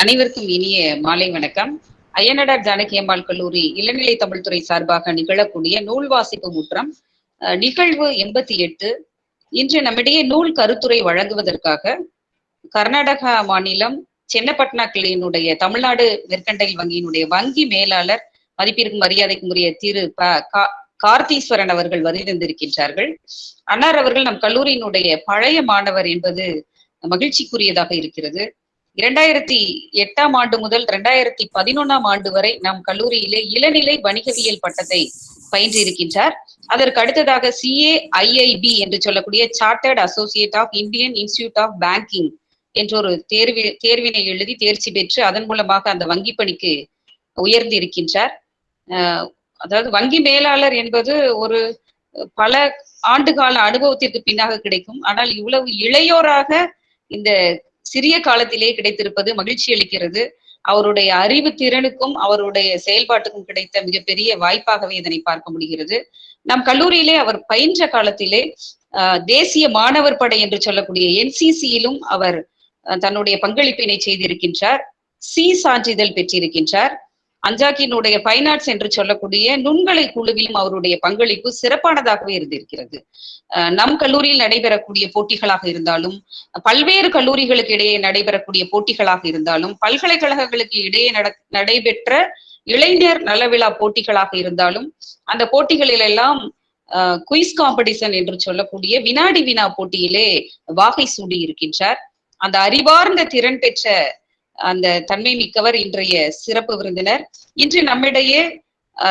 அனைவருக்கும் இனிய மாலை வணக்கம். அய்யனடார் ஜானகி அம்மாள் கல்லூரி இளநிலை தமிழ்துறை சார்பாக நிகழக்கூடிய நூல் வாசிப்பு முற்றம் அஹ், நிகழ்வு எண்பத்தி எட்டு. இன்று நம்மிடையே நூல் கருத்துரை வழங்குவதற்காக கர்நாடகா மாநிலம் சென்னப்பட்னா கிளையினுடைய தமிழ்நாடு மெர்கண்டைல் வங்கியினுடைய வங்கி மேலாளர் மதிப்பிற்கும் மரியாதைக்கும் உரிய திரு ப கார்த்தீஸ்வரன் அவர்கள் வருகின்றிருக்கின்றார்கள் அன்னார் அவர்கள் நம் கல்லூரியினுடைய பழைய மாணவர் என்பது மகிழ்ச்சிக்குரியதாக இருக்கிறது. இரண்டாயிரத்தி எட்டாம் ஆண்டு முதல் இரண்டாயிரத்தி பதினொன்னாம் ஆண்டு வரை நம் கல்லூரியிலே இளநிலை வணிகவியல் பட்டத்தை பயின்றிருக்கின்றார் அதற்கு அடுத்ததாக சிஏ ஐஐபி என்று சொல்லக்கூடிய chartered associate of Indian institute of banking என்ற ஒரு தேர்வி தேர்வினை எழுதி தேர்ச்சி பெற்று அதன் மூலமாக அந்த வங்கி பணிக்கு உயர்ந்து இருக்கின்றார். அதாவது வங்கி மேலாளர் என்பது ஒரு பல ஆண்டுகால அனுபவத்திற்கு பின்னாக கிடைக்கும். ஆனால் இவ்வளவு இளையோராக இந்த சிறிய காலத்திலே கிடைத்திருப்பது மகிழ்ச்சி அளிக்கிறது. அவருடைய அறிவு திறனுக்கும் அவருடைய செயல்பாட்டுக்கும் கிடைத்த மிகப்பெரிய வாய்ப்பாகவே இதனை பார்க்க முடிகிறது. நம் கல்லூரியிலே அவர் பயின்ற காலத்திலே ஆஹ், தேசிய மாணவர் படை என்று சொல்லக்கூடிய என்சிசியிலும் அவர் தன்னுடைய பங்களிப்பினை செய்திருக்கின்றார். சி சான்றிதழ் பெற்றிருக்கின்றார். அஞ்சாக்கினுடைய பைனாட்ஸ் ஆர்ட்ஸ் என்று சொல்லக்கூடிய நுண்கலை குழுவிலும் அவருடைய பங்களிப்பு சிறப்பானதாகவே இருந்திருக்கிறது. நம் கல்லூரியில் நடைபெறக்கூடிய போட்டிகளாக இருந்தாலும் பல்வேறு கல்லூரிகளுக்கு இடையே நடைபெறக்கூடிய போட்டிகளாக இருந்தாலும் பல்கலைக்கழகங்களுக்கு இடையே நடைபெற்ற இளைஞர் நலவிழா போட்டிகளாக இருந்தாலும் அந்த போட்டிகளில் எல்லாம் குயிஸ் காம்படிஷன் என்று சொல்லக்கூடிய வினாடி வினா போட்டியிலே வாகை சூடி இருக்கின்றார். அந்த அறிவார்ந்த திறன் பெற்ற அந்த தன்மை மிக்கவர் இன்றைய சிறப்பு விருந்தினர். இன்று நம்மிடையே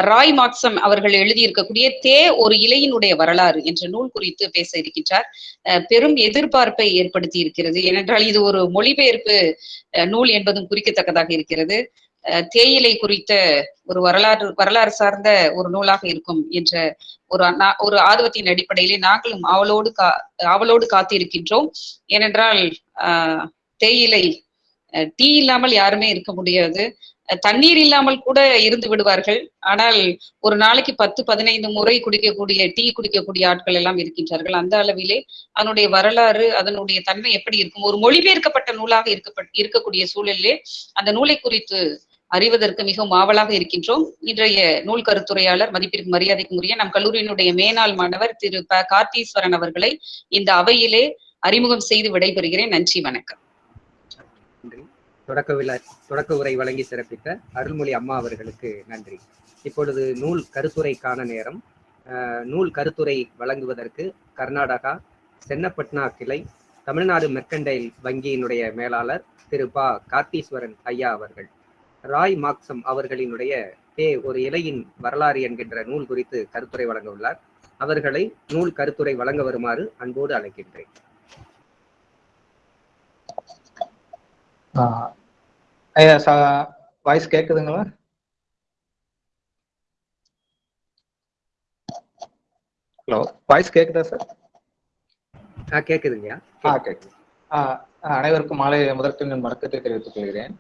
ராய் மாக்சம் அவர்கள் எழுதியிருக்கக்கூடிய தே ஒரு இலையினுடைய வரலாறு என்ற நூல் குறித்து பேச இருக்கின்றார். அஹ், பெரும் எதிர்பார்ப்பை ஏற்படுத்தி இருக்கிறது ஏனென்றால் இது ஒரு மொழிபெயர்ப்பு நூல் என்பதும் குறிக்கத்தக்கதாக இருக்கிறது. அஹ், தேயிலை குறித்த ஒரு வரலாறு வரலாறு சார்ந்த ஒரு நூலாக இருக்கும் என்ற ஒரு ஒரு ஆர்வத்தின் அடிப்படையிலே நாங்களும் ஆவலோடு கா ஆவலோடு காத்திருக்கின்றோம். ஏனென்றால் ஆஹ், தேயிலை டீ இல்லாமல் யாருமே இருக்க முடியாது. தண்ணீர் இல்லாமல் கூட இருந்து விடுவார்கள். ஆனால் ஒரு நாளைக்கு பத்து பதினைந்து முறை குடிக்கக்கூடிய டீ குடிக்கக்கூடிய ஆட்கள் எல்லாம் இருக்கின்றார்கள். அந்த அளவிலே அதனுடைய வரலாறு அதனுடைய தன்மை எப்படி இருக்கும்? ஒரு மொழிபெயர்க்கப்பட்ட நூலாக இருக்கப்பட் இருக்கக்கூடிய சூழலிலே அந்த நூலை குறித்து அறிவதற்கு மிகவும் ஆவலாக இருக்கின்றோம். இன்றைய நூல் கருத்துரையாளர் மதிப்பிற்கு மரியாதைக்கும் உரிய நம் கல்லூரியினுடைய மேனாள் மாணவர் திரு ப. கார்த்தீஸ்வரன் அவர்களை இந்த அவையிலே அறிமுகம் செய்து விடைபெறுகிறேன். நன்றி வணக்கம். தொடக்க விழா தொடக்க உரை வழங்கி சிறப்பித்த அருள்மொழி அம்மா அவர்களுக்கு நன்றி. இப்பொழுது நூல் கருத்துரைக்கான நேரம். நூல் கருத்துரை வழங்குவதற்கு கர்நாடகா சென்னப்பட்னா கிளை தமிழ்நாடு மெர்கண்டைல் வங்கியினுடைய மேலாளர் திரு ப. கார்த்தீஸ்வரன் ஐயா அவர்கள். ராய் மாக்சம் அவர்களினுடைய தே ஒரு இலையின் வரலாறு என்கின்ற நூல் குறித்து கருத்துரை வழங்க உள்ளார் அவர்களை நூல் கருத்துரை வழங்க வருமாறு அன்போடு அழைக்கின்றேன். வாய்ஸ் கேக்குதுங்களா? ஹலோ வாய்ஸ் கேக்குதா சார் ஆ கேக்குதுங்கய்யா. ஆ கேக்குது. ஆஹ் அனைவருக்கும் மாலை முதற்கண் வணக்கத்தை தெரிவித்துக் கொள்கிறேன்.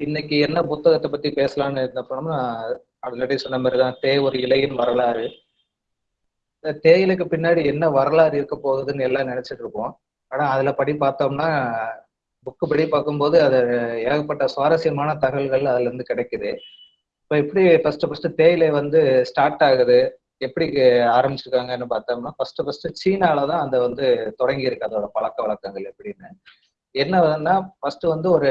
இன்னைக்கு என்ன புத்தகத்தை பத்தி பேசலாம்னு இருந்தப்போனா ஆல்ரெடி சொன்ன மாதிரி தான் தே ஒரு இலையின் வரலாறு. தேயிலைக்கு பின்னாடி என்ன வரலாறு இருக்க போகுதுன்னு எல்லாம் நினைச்சிட்டு இருப்போம். ஆனா அதுல படி பார்த்தோம்னா புக்கு படி பார்க்கும்போது அது ஏகப்பட்ட சுவாரஸ்யமான தகவல்கள் அதுல இருந்து கிடைக்குது. இப்போ எப்படி ஃபர்ஸ்ட் ஃபர்ஸ்ட் தேயிலை வந்து ஸ்டார்ட் ஆகுது? எப்படி ஆரம்பிச்சிருக்காங்கன்னு பார்த்தோம்னா ஃபர்ஸ்ட் ஃபர்ஸ்ட் சீனால தான் அந்த வந்து தொடங்கி இருக்கு அதோட பழக்க வழக்கங்கள் எப்படின்னு. என்னன்னா ஃபர்ஸ்ட் வந்து ஒரு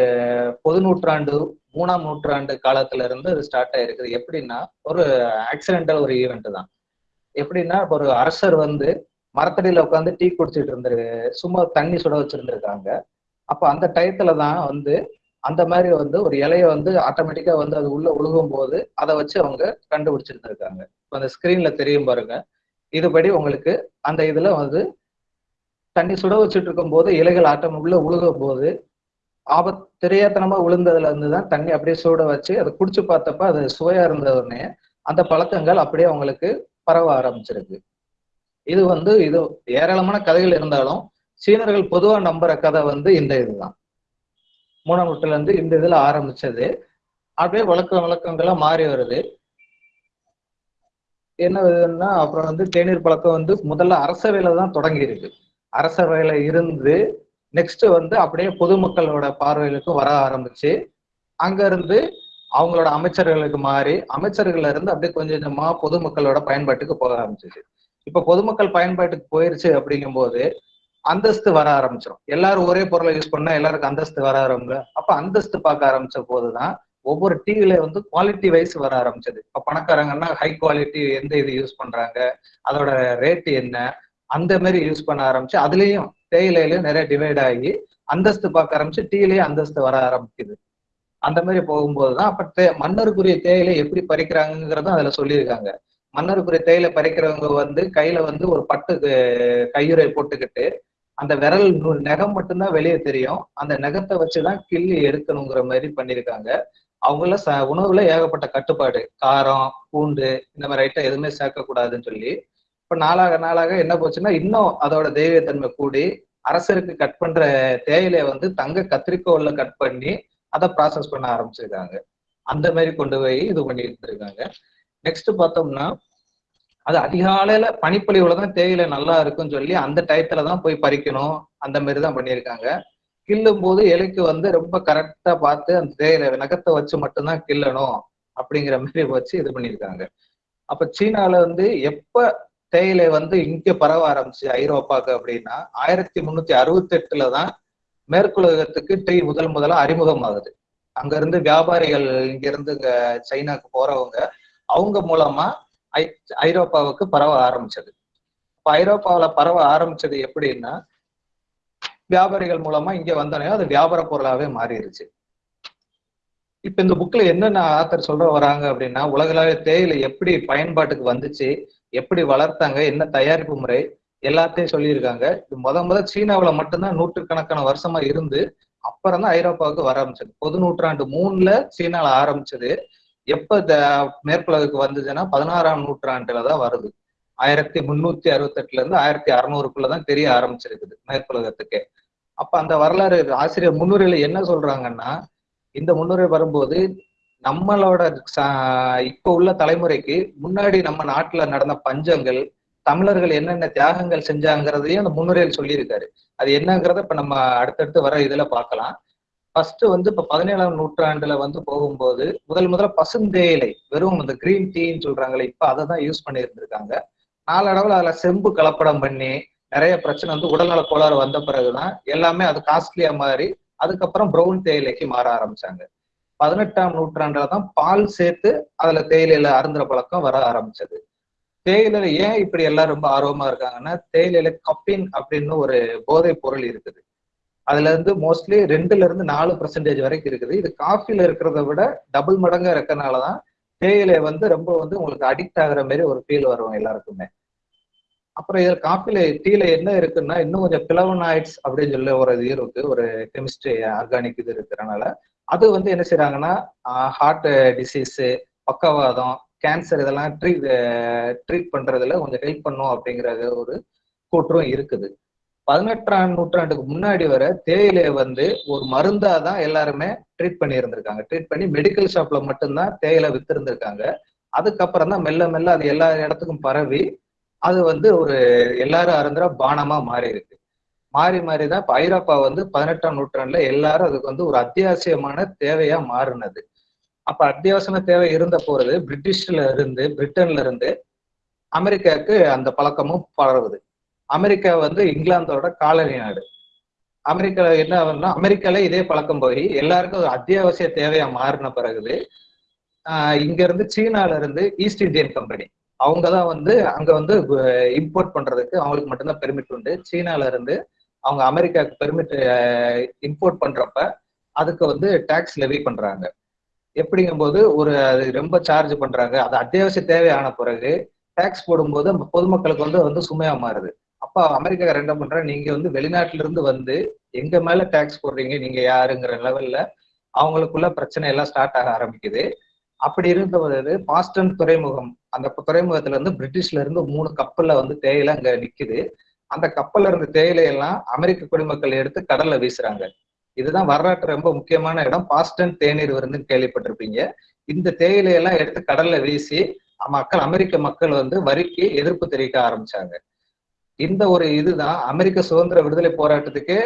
பொது நூற்றாண்டு மூணாம் நூற்றாண்டு காலத்துல இருந்து அது ஸ்டார்ட் ஆயிருக்குது. எப்படின்னா ஒரு ஆக்சிடென்டல் ஒரு ஈவெண்ட் தான். எப்படின்னா ஒரு அரசர் வந்து மரத்தடியில உட்காந்து டீ குடிச்சிட்டு இருந்திரு சும்மா தண்ணி சுட வச்சிருந்திருக்காங்க. அப்ப அந்த டயத்துல தான் வந்து அந்த மாதிரி வந்து ஒரு இலைய வந்து ஆட்டோமேட்டிக்கா வந்து அது உள்ள உழுகும் போது அதை வச்சு அவங்க கண்டுபிடிச்சிருந்துருக்காங்க. இப்போ அந்த ஸ்கிரீன்ல தெரியும் பாருங்க. இதுபடி உங்களுக்கு அந்த இதுல வந்து தண்ணி சுட வச்சுட்டு இருக்கும் போது இலைகள் ஆட்டம் உள்ள உழுகும் போது ஆபத் தெரியாத்தனமா விழுந்ததுல இருந்து தான் தண்ணி அப்படியே சூட வச்சு அதை குடிச்சு பார்த்தப்ப அது சுவையா இருந்த உடனே அந்த பழக்கங்கள் அப்படியே அவங்களுக்கு பரவ ஆரம்பிச்சிருக்கு. இது வந்து இது ஏராளமான கதைகள் இருந்தாலும் சீனர்கள் பொதுவா நம்புற கதை வந்து இந்த இதுதான். மூணாம் நூற்றுல இருந்து இந்த இதுல ஆரம்பிச்சது. அப்படியே வழக்க வழக்கங்களா மாறி வருது. என்ன இதுன்னா அப்புறம் வந்து தேநீர் பழக்கம் வந்து முதல்ல அரசவையில தான் தொடங்கி இருக்கு. அரசவையில இருந்து நெக்ஸ்ட் வந்து அப்படியே பொதுமக்களோட பார்வைகளுக்கு வர ஆரம்பிச்சு அங்க இருந்து அவங்களோட அமைச்சர்களுக்கு மாறி அமைச்சர்கள்ல இருந்து அப்படியே கொஞ்சம் கொஞ்சமா பொதுமக்களோட பயன்பாட்டுக்கு போக ஆரம்பிச்சிச்சு. இப்ப பொதுமக்கள் பயன்பாட்டுக்கு போயிருச்சு அப்படிங்கும்போது அந்தஸ்து வர ஆரம்பிச்சிடும் எல்லாரும் ஒரே பொருளை யூஸ் பண்ணா எல்லாருக்கும் அந்தஸ்து வர ஆரம்பிங்க. அப்ப அந்தஸ்து பார்க்க ஆரம்பிச்ச போதுதான் ஒவ்வொரு டிவில வந்து குவாலிட்டி வைஸ் வர ஆரம்பிச்சது. இப்ப பணக்காரங்கன்னா ஹை குவாலிட்டி எந்த இது யூஸ் பண்றாங்க? அதோட ரேட் என்ன? அந்த மாதிரி யூஸ் பண்ண ஆரம்பிச்சு அதுலயும் தேயிலையிலயும் நிறைய டிவைட் ஆகி அந்தஸ்து பார்க்க ஆரம்பிச்சு டீலயே அந்தஸ்து வர ஆரம்பிக்குது. அந்த மாதிரி போகும்போதுதான் அப்ப தே மன்னருக்குரிய தேயிலை எப்படி பறிக்கிறாங்கிறதும் அதுல சொல்லியிருக்காங்க. மன்னருக்குரிய தேயிலை பறிக்கிறவங்க வந்து கையில வந்து ஒரு பட்டு கையுறை போட்டுக்கிட்டு அந்த விரல் நகம் மட்டும்தான் வெளியே தெரியும். அந்த நகத்தை வச்சுதான் கிள்ளி எடுக்கணுங்கிற மாதிரி பண்ணியிருக்காங்க. அவங்கள ச உணவுல ஏகப்பட்ட கட்டுப்பாடு. காரம் பூண்டு இந்த மாதிரி ஐட்டம் எதுவுமே சேர்க்கக்கூடாதுன்னு சொல்லி. இப்ப நாளாக நாளாக என்ன போச்சுன்னா இன்னும் அதோட தெய்வத்தன்மை கூடி அரசருக்கு கட் பண்ற தேயிலையை வந்து தங்க கத்திரிக்கோல்ல கட் பண்ணி அதை ப்ராசஸ் பண்ண ஆரம்பிச்சிருக்காங்க. அந்த மாதிரி கொண்டு போய் இது பண்ணிட்டு இருக்காங்க. நெக்ஸ்ட் பார்த்தோம்னா அது அதிகாலையில பனிப்பொழிவுல தான் தேயிலை நல்லா இருக்கும்னு சொல்லி அந்த டயத்துல தான் போய் பறிக்கணும். அந்த மாதிரி தான் பண்ணியிருக்காங்க. கிள்ளும் போது இலைக்கு வந்து ரொம்ப கரெக்டா பார்த்து அந்த தேயிலை நகத்தை வச்சு மட்டும்தான் கிள்ளணும் அப்படிங்கிற மாதிரி வச்சு இது பண்ணியிருக்காங்க. அப்ப சீனால வந்து எப்ப தேயிலை வந்து இங்க பரவ ஆரம்பிச்சு ஐரோப்பாக்கு அப்படின்னா ஆயிரத்தி முன்னூத்தி அறுபத்தி எட்டுல தான் மேற்குலகத்துக்கு டீ முதல் முதலா அறிமுகமாகுது. அங்க இருந்து வியாபாரிகள் இங்க இருந்து சைனாக்கு போறவங்க அவங்க மூலமா ஐ ஐரோப்பாவுக்கு பரவ ஆரம்பிச்சது. இப்ப ஐரோப்பாவுல பரவ ஆரம்பிச்சது எப்படின்னா வியாபாரிகள் மூலமா இங்க வந்தோடனே அது வியாபார பொருளாவே மாறிடுச்சு இப்ப இந்த புக்ல என்னென்ன ஆத்தர் சொல்ற வராங்க அப்படின்னா உலகளாவிய தேயிலை எப்படி பயன்பாட்டுக்கு வந்துச்சு எப்படி வளர்த்தாங்க என்ன தயாரிப்பு முறை எல்லாத்தையும் சொல்லியிருக்காங்க. இது முத முத சீனாவுல மட்டும்தான் நூற்றுக்கணக்கான வருஷமா இருந்து அப்புறம் தான் ஐரோப்பாவுக்கு வர ஆரம்பிச்சது. பொது நூற்றாண்டு மூணுல சீனால ஆரம்பிச்சது. எப்ப இந்த மேற்குலகுக்கு வந்ததுன்னா பதினாறாம் நூற்றாண்டுல தான் வருது. ஆயிரத்தி முன்னூத்தி அறுபத்தெட்டுல இருந்து ஆயிரத்தி அறுநூறுக்குள்ளதான் தெரிய ஆரம்பிச்சிருக்குது மேற்குலகத்துக்கே. அப்ப அந்த வரலாறு ஆசிரியர் முன்னுரையில என்ன சொல்றாங்கன்னா இந்த முன்னுரை வரும்போது நம்மளோட ச- இப்ப உள்ள தலைமுறைக்கு முன்னாடி நம்ம நாட்டுல நடந்த பஞ்சங்கள் தமிழர்கள் என்னென்ன தியாகங்கள் செஞ்சாங்கிறதையும் அந்த முன்னுரையில் சொல்லியிருக்காரு. அது என்னங்கிறத இப்ப நம்ம அடுத்தடுத்து வர இதுல பார்க்கலாம். ஃபர்ஸ்ட் வந்து இப்ப பதினேழாம் நூற்றாண்டுல வந்து போகும்போது முதல் முதல்ல பசுந்தேயிலை வெறும் இந்த கிரீன் டீன்னு சொல்றாங்களே இப்ப அதை தான் யூஸ் பண்ணி இருந்திருக்காங்க நாளடவில் அதுல செம்பு கலப்படம் பண்ணி நிறைய பிரச்சனை வந்து உடல்நல கோளாறு வந்த பிறகுதான் எல்லாமே அது காஸ்ட்லியா மாறி அதுக்கப்புறம் ப்ரௌன் தேயிலைக்கு மாற ஆரம்பிச்சாங்க. பதினெட்டாம் நூற்றாண்டுல தான் பால் சேர்த்து அதுல தேயிலையில அருந்துற பழக்கம் வர ஆரம்பிச்சது. தேயிலையில ஏன் இப்படி எல்லாம் ரொம்ப ஆர்வமா இருக்காங்கன்னா தேயிலையில கப்பின் அப்படின்னு ஒரு போதைப் பொருள் இருக்குது. அதுல இருந்து மோஸ்ட்லி ரெண்டுல இருந்து நாலு பர்சன்டேஜ் வரைக்கும் இருக்குது. இது காஃபில இருக்கிறத விட டபுள் மடங்கா இருக்கறனாலதான் தேயிலை வந்து ரொம்ப வந்து உங்களுக்கு அடிக்ட் ஆகுற மாதிரி ஒரு ஃபீல் வரும் எல்லாருக்குமே. அப்புறம் இதுல காஃபில டீல என்ன இருக்குன்னா இன்னும் கொஞ்சம் பிளவனாய்ட்ஸ் அப்படின்னு சொல்லி ஒரு இது இருக்கு. ஒரு கெமிஸ்ட்ரி ஆர்கானிக் இது இருக்கிறனால அது வந்து என்ன செய்யறாங்கன்னா ஹார்ட் டிசீஸ் பக்கவாதம் கேன்சர் இதெல்லாம் ட்ரீட் ட்ரீட் பண்றதுல கொஞ்சம் ஹெல்ப் பண்ணும் அப்படிங்கிற ஒரு கூற்றும் இருக்குது. பதினெட்டாம் நூற்றாண்டுக்கு முன்னாடி வர தேயிலை வந்து ஒரு மருந்தா தான் எல்லாருமே ட்ரீட் பண்ணி இருந்திருக்காங்க ட்ரீட் பண்ணி மெடிக்கல் ஷாப்ல மட்டும்தான் தேயிலை வித்து இருந்திருக்காங்க அதுக்கப்புறம் தான் மெல்ல மெல்ல அது எல்லா இடத்துக்கும் பரவி அது வந்து ஒரு எல்லாரும் அருந்துற பானமா மாறி இருக்கு மாறி மாறி தான் இப்ப ஐரோப்பா வந்து பதினெட்டாம் நூற்றாண்டுல எல்லாரும் அதுக்கு வந்து ஒரு அத்தியாவசியமான தேவையா மாறினது. அப்ப அத்தியாவசியமான தேவை இருந்த போறது பிரிட்டிஷ்ல இருந்து பிரிட்டன்ல இருந்து அமெரிக்காவுக்கு அந்த பழக்கமும் பரவுது. அமெரிக்கா வந்து இங்கிலாந்தோட காலனி நாடு. அமெரிக்கால என்ன ஆகுதுன்னா அமெரிக்கால இதே பழக்கம் போய் எல்லாருக்கும் ஒரு அத்தியாவசிய தேவையா மாறின பிறகுது ஆஹ் இங்க இருந்து சீனால இருந்து ஈஸ்ட் இந்தியன் கம்பெனி. அவங்க தான் வந்து அங்க வந்து இம்போர்ட் பண்றதுக்கு அவங்களுக்கு மட்டும்தான் பெர்மிட் உண்டு. சீனால இருந்து அவங்க அமெரிக்காவுக்கு பெர்மிட் இம்போர்ட் பண்றப்ப அதுக்கு வந்து டாக்ஸ் லெவி பண்றாங்க. எப்படிங்கும்போது ஒரு அது ரொம்ப சார்ஜ் பண்றாங்க. அது அத்தியாவசிய தேவையான பிறகு டாக்ஸ் போடும்போது பொதுமக்களுக்கு வந்து வந்து சுமையா மாறுது. அப்ப அமெரிக்கா ரெண்ட பண்ற நீங்க வந்து வெளிநாட்டுல இருந்து வந்து எங்க மேல டாக்ஸ் போடுறீங்க நீங்க யாருங்கிற லெவல்ல அவங்களுக்குள்ள பிரச்சனை எல்லாம் ஸ்டார்ட் ஆக ஆரம்பிக்குது. அப்படி இருந்தபோது பாஸ்டன் துறைமுகம் அந்த துறைமுகத்துல இருந்து பிரிட்டிஷ்ல இருந்து மூணு கப்பல்ல வந்து தேயிலை அங்க நிக்குது. அந்த கப்பல்ல இருந்த தேயிலை எல்லாம் அமெரிக்க குடிமக்கள் எடுத்து கடல்ல வீசுறாங்க. இதுதான் வரலாற்று ரொம்ப முக்கியமான இடம். பாஸ்டன் தேநீர் விருந்துன்னு கேள்விப்பட்டிருப்பீங்க. இந்த தேயிலை எல்லாம் எடுத்து கடல்ல வீசி மக்கள் அமெரிக்க மக்கள் வந்து வரிக்கு எதிர்ப்பு தெரிவிக்க ஆரம்பிச்சாங்க. இந்த ஒரு இதுதான் அமெரிக்க சுதந்திர விடுதலை போராட்டத்துக்கு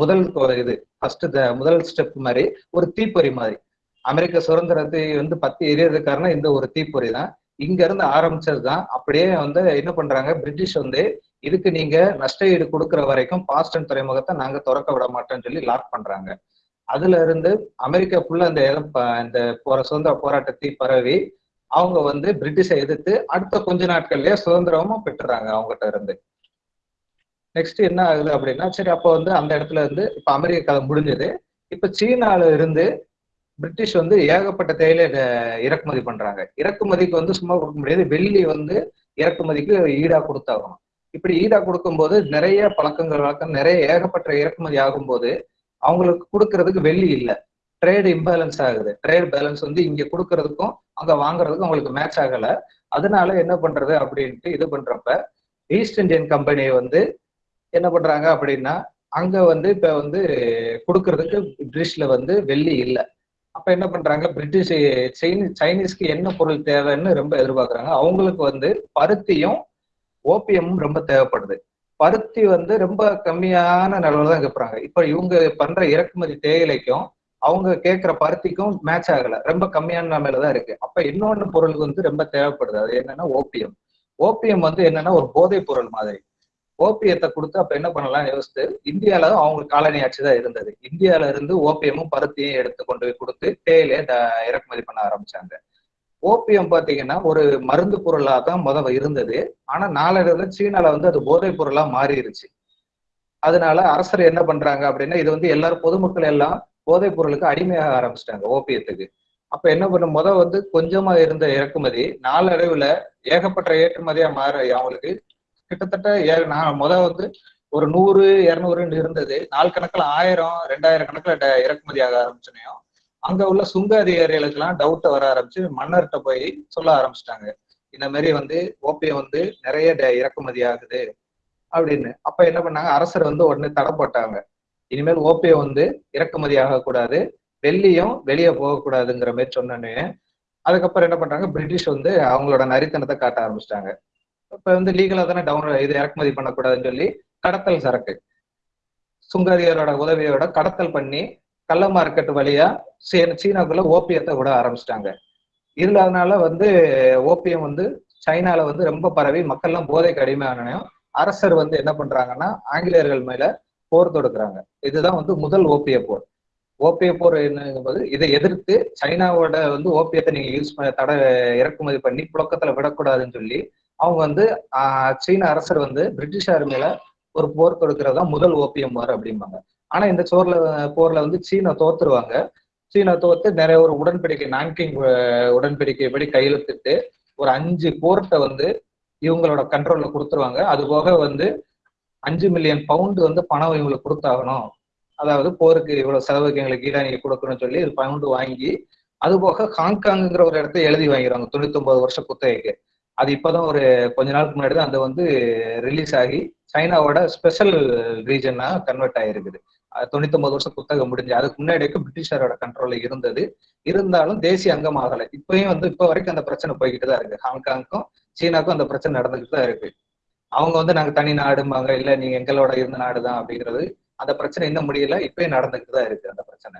முதல் இது ஃபர்ஸ்ட் முதல் ஸ்டெப் மாதிரி ஒரு தீப்பொறி மாதிரி. அமெரிக்க சுதந்திரத்தை வந்து பத்தி எரியது காரணம் இந்த ஒரு தீப்பொறி தான். இங்க இருந்து ஆரம்பிச்சது தான் அப்படியே வந்து என்ன பண்றாங்க பிரிட்டிஷ் வந்து இதுக்கு நீங்க நஷ்ட ஈடு கொடுக்கிற வரைக்கும் பாஸ்டன் துறைமுகத்தை நாங்க திறக்க விட மாட்டோம்னு சொல்லி லாக் பண்றாங்க. அதுல இருந்து அமெரிக்கா ஃபுல்லா அந்த இடம் இந்த போற சுதந்திர போராட்டத்தை பரவி அவங்க வந்து பிரிட்டிஷை எதிர்த்து அடுத்த கொஞ்ச நாட்கள்லயே சுதந்திரமா பெற்றுறாங்க அவங்ககிட்ட இருந்து. நெக்ஸ்ட் என்ன ஆகுது அப்படின்னா சரி அப்போ வந்து அந்த இடத்துல இருந்து இப்ப அமெரிக்க கதை முடிஞ்சது. இப்ப சீனால இருந்து பிரிட்டிஷ் வந்து ஏகப்பட்ட தேயிலை இறக்குமதி பண்றாங்க. இறக்குமதிக்கு வந்து சும்மா கொடுக்க முடியாது. வெள்ளி வந்து இறக்குமதிக்கு ஈடா கொடுத்தாகணும். இப்படி ஈடா கொடுக்கும்போது நிறைய பழக்கங்கள் வழக்கம் நிறைய ஏகப்பட்ட இறக்குமதி ஆகும்போது அவங்களுக்கு கொடுக்கறதுக்கு வெள்ளி இல்லை. ட்ரேட் இம்பேலன்ஸ் ஆகுது. ட்ரேட் பேலன்ஸ் வந்து இங்க கொடுக்கறதுக்கும் அங்க வாங்குறதுக்கும் அவங்களுக்கு மேட்ச் ஆகல. அதனால என்ன பண்றது அப்படின்ட்டு இது பண்றப்ப ஈஸ்ட் இந்தியன் கம்பெனி வந்து என்ன பண்றாங்க அப்படின்னா அங்க வந்து இப்ப வந்து கொடுக்கறதுக்கு பிரிட்டிஷ்ல வந்து வெள்ளி இல்லை. அப்ப என்ன பண்றாங்க? பிரிட்டிஷ் சைனீஸ் சைனீஸ்க்கு என்ன பொருள் தேவைன்னு ரொம்ப எதிர்பார்க்கறாங்க. அவங்களுக்கு வந்து பருத்தியும் ஓபியமும் ரொம்ப தேவைப்படுது. பருத்தி வந்து ரொம்ப கம்மியான நிலவில் தான் கேட்பறாங்க இப்ப இவங்க பண்ற இறக்குமதி தேயிலைக்கும் அவங்க கேட்கிற பருத்திக்கும் மேட்ச் ஆகல. ரொம்ப கம்மியான நிலைமையில தான் இருக்கு. அப்ப இன்னொன்னு பொருள் வந்து ரொம்ப தேவைப்படுது. அது என்னன்னா ஓபியம் ஓபியம் வந்து என்னன்னா ஒரு போதைப் பொருள் மாதிரி. ஓபியத்தை கொடுத்து அப்ப என்ன பண்ணலாம் யோசித்து இந்தியால அவங்களுக்கு காலனி ஆட்சி தான் இருந்தது. இந்தியால இருந்து ஓபியமும் பருத்தியும் எடுத்து கொண்டு போய் கொடுத்து தேயிலே த- இறக்குமதி பண்ண ஆரம்பிச்சாங்க. ஓபியம் பாத்தீங்கன்னா ஒரு மருந்து பொருளா தான் முதல் இருந்தது. ஆனா நாளடைவுல சீனால வந்து அது போதைப் பொருளா மாறிடுச்சு அதனால அரசர் என்ன பண்றாங்க அப்படின்னா இது வந்து எல்லாரும் பொதுமக்கள் எல்லாம் போதைப் பொருளுக்கு அடிமையாக ஆரம்பிச்சிட்டாங்க ஓபியத்துக்கு. அப்ப என்ன பண்ண முத வந்து கொஞ்சமா இருந்த இறக்குமதி நாளடைவுல ஏகப்பட்ட ஏற்றுமதியா மாற அவங்களுக்கு கிட்டத்தட்ட ஏ- நான் முத வந்து ஒரு நூறு இரநூறுன்னு இருந்தது. நாள் கணக்குல ஆயிரம் ரெண்டாயிரம் கணக்குல இறக்குமதி ஆக ஆரம்பிச்சனையும் அங்க உள்ள சுங்க அதிகாரிகளுக்கு எல்லாம் வர ஆரம்பிச்சு மன்னர்கிட்ட போய் சொல்ல ஆரம்பிச்சிட்டாங்க. இந்த மாதிரி வந்து ஓபியம் வந்து நிறைய இறக்குமதி ஆகுது அப்படின்னு. அப்ப என்ன பண்ணாங்க அரசர் வந்து உடனே தடை போட்டாங்க. இனிமேல் ஓபியம் வந்து இறக்குமதி ஆகக்கூடாது வெள்ளியும் வெளியே போகக்கூடாதுங்கிற மாதிரி சொன்னோன்னே அதுக்கப்புறம் என்ன பண்றாங்க? பிரிட்டிஷ் வந்து அவங்களோட நரித்தனத்தை காட்ட ஆரம்பிச்சிட்டாங்க. இப்ப வந்து லீகலா தானே டவுன் இது இறக்குமதி பண்ணக்கூடாதுன்னு சொல்லி கடத்தல் சரக்கு. சுங்கதிகாரோட உதவியோட கடத்தல் பண்ணி கள்ள மார்க்கெட் வழியா சீனாக்குள்ள ஓபியத்தை விட ஆரம்பிச்சிட்டாங்க. இதுல அதனால வந்து ஓபியம் வந்து சைனால வந்து ரொம்ப பரவி மக்கள்லாம் போதைக்கு அடிமையானனையும் அரசர் வந்து என்ன பண்றாங்கன்னா ஆங்கிலேயர்கள் மேல போர் தொடுக்குறாங்க. இதுதான் வந்து முதல் ஓபிய போர். ஓபிய போர் என்னங்கும்போது இதை எதிர்த்து சைனாவோட வந்து ஓபியத்தை நீங்க யூஸ் பண்ண தடை இறக்குமதி பண்ணி புழக்கத்துல விடக்கூடாதுன்னு சொல்லி அவங்க வந்து சீன அரசர் வந்து பிரிட்டிஷார் ஆர்மியில ஒரு போர் தொடுக்கிறது தான் முதல் ஓபியம் போர் அப்படிம்பாங்க. ஆனா இந்த சோர்ல போர்ல வந்து சீனா தோத்துருவாங்க. சீனா தோத்து நிறைய ஒரு உடன்படிக்கை நான்கிங் உடன்படிக்கை உடன்படிக்கைப்படி கையெழுத்திட்டு ஒரு அஞ்சு போர்ட்டை வந்து இவங்களோட கண்ட்ரோல்ல கொடுத்துருவாங்க. அது போக வந்து அஞ்சு மில்லியன் பவுண்டு வந்து பணம் இவங்களுக்கு கொடுத்தாகணும். அதாவது போருக்கு இவ்வளவு செலவுக்கு எங்களுக்கு ஈடா நீங்க கொடுக்கணும்னு சொல்லி இது பவுண்டு வாங்கி அது போக ஹாங்காங்ங்கிற ஒரு இடத்த எழுதி வாங்கிடுவாங்க தொண்ணூத்தி ஒன்பது வருஷம் குத்தகைக்கு. அது இப்பதான் ஒரு கொஞ்ச நாளுக்கு முன்னாடி தான் அது வந்து ரிலீஸ் ஆகி சைனாவோட ஸ்பெஷல் ரீஜனா கன்வெர்ட் ஆயிருக்குது. தொண்ணூத்தி ஒன்பது வருஷம் புத்தகம் முடிஞ்சு அதுக்கு முன்னாடி வரைக்கும் பிரிட்டிஷாரோட கண்ட்ரோல்ல இருந்தது. இருந்தாலும் தேசிய அங்கம் ஆகலை இப்பயும் வந்து இப்ப வரைக்கும் அந்த பிரச்சனை போய்கிட்டு தான் இருக்கு. ஹாங்காங்க்கும் சீனாக்கும் அந்த பிரச்சனை நடந்துகிட்டு தான் இருக்கு. அவங்க வந்து நாங்க தனி நாடும்பாங்க இல்ல நீங்க எங்களோட இருந்த நாடுதான் அப்படிங்கிறது அந்த பிரச்சனை இன்னும் முடியல இப்பயும் நடந்துகிட்டு தான் இருக்கு அந்த பிரச்சனை.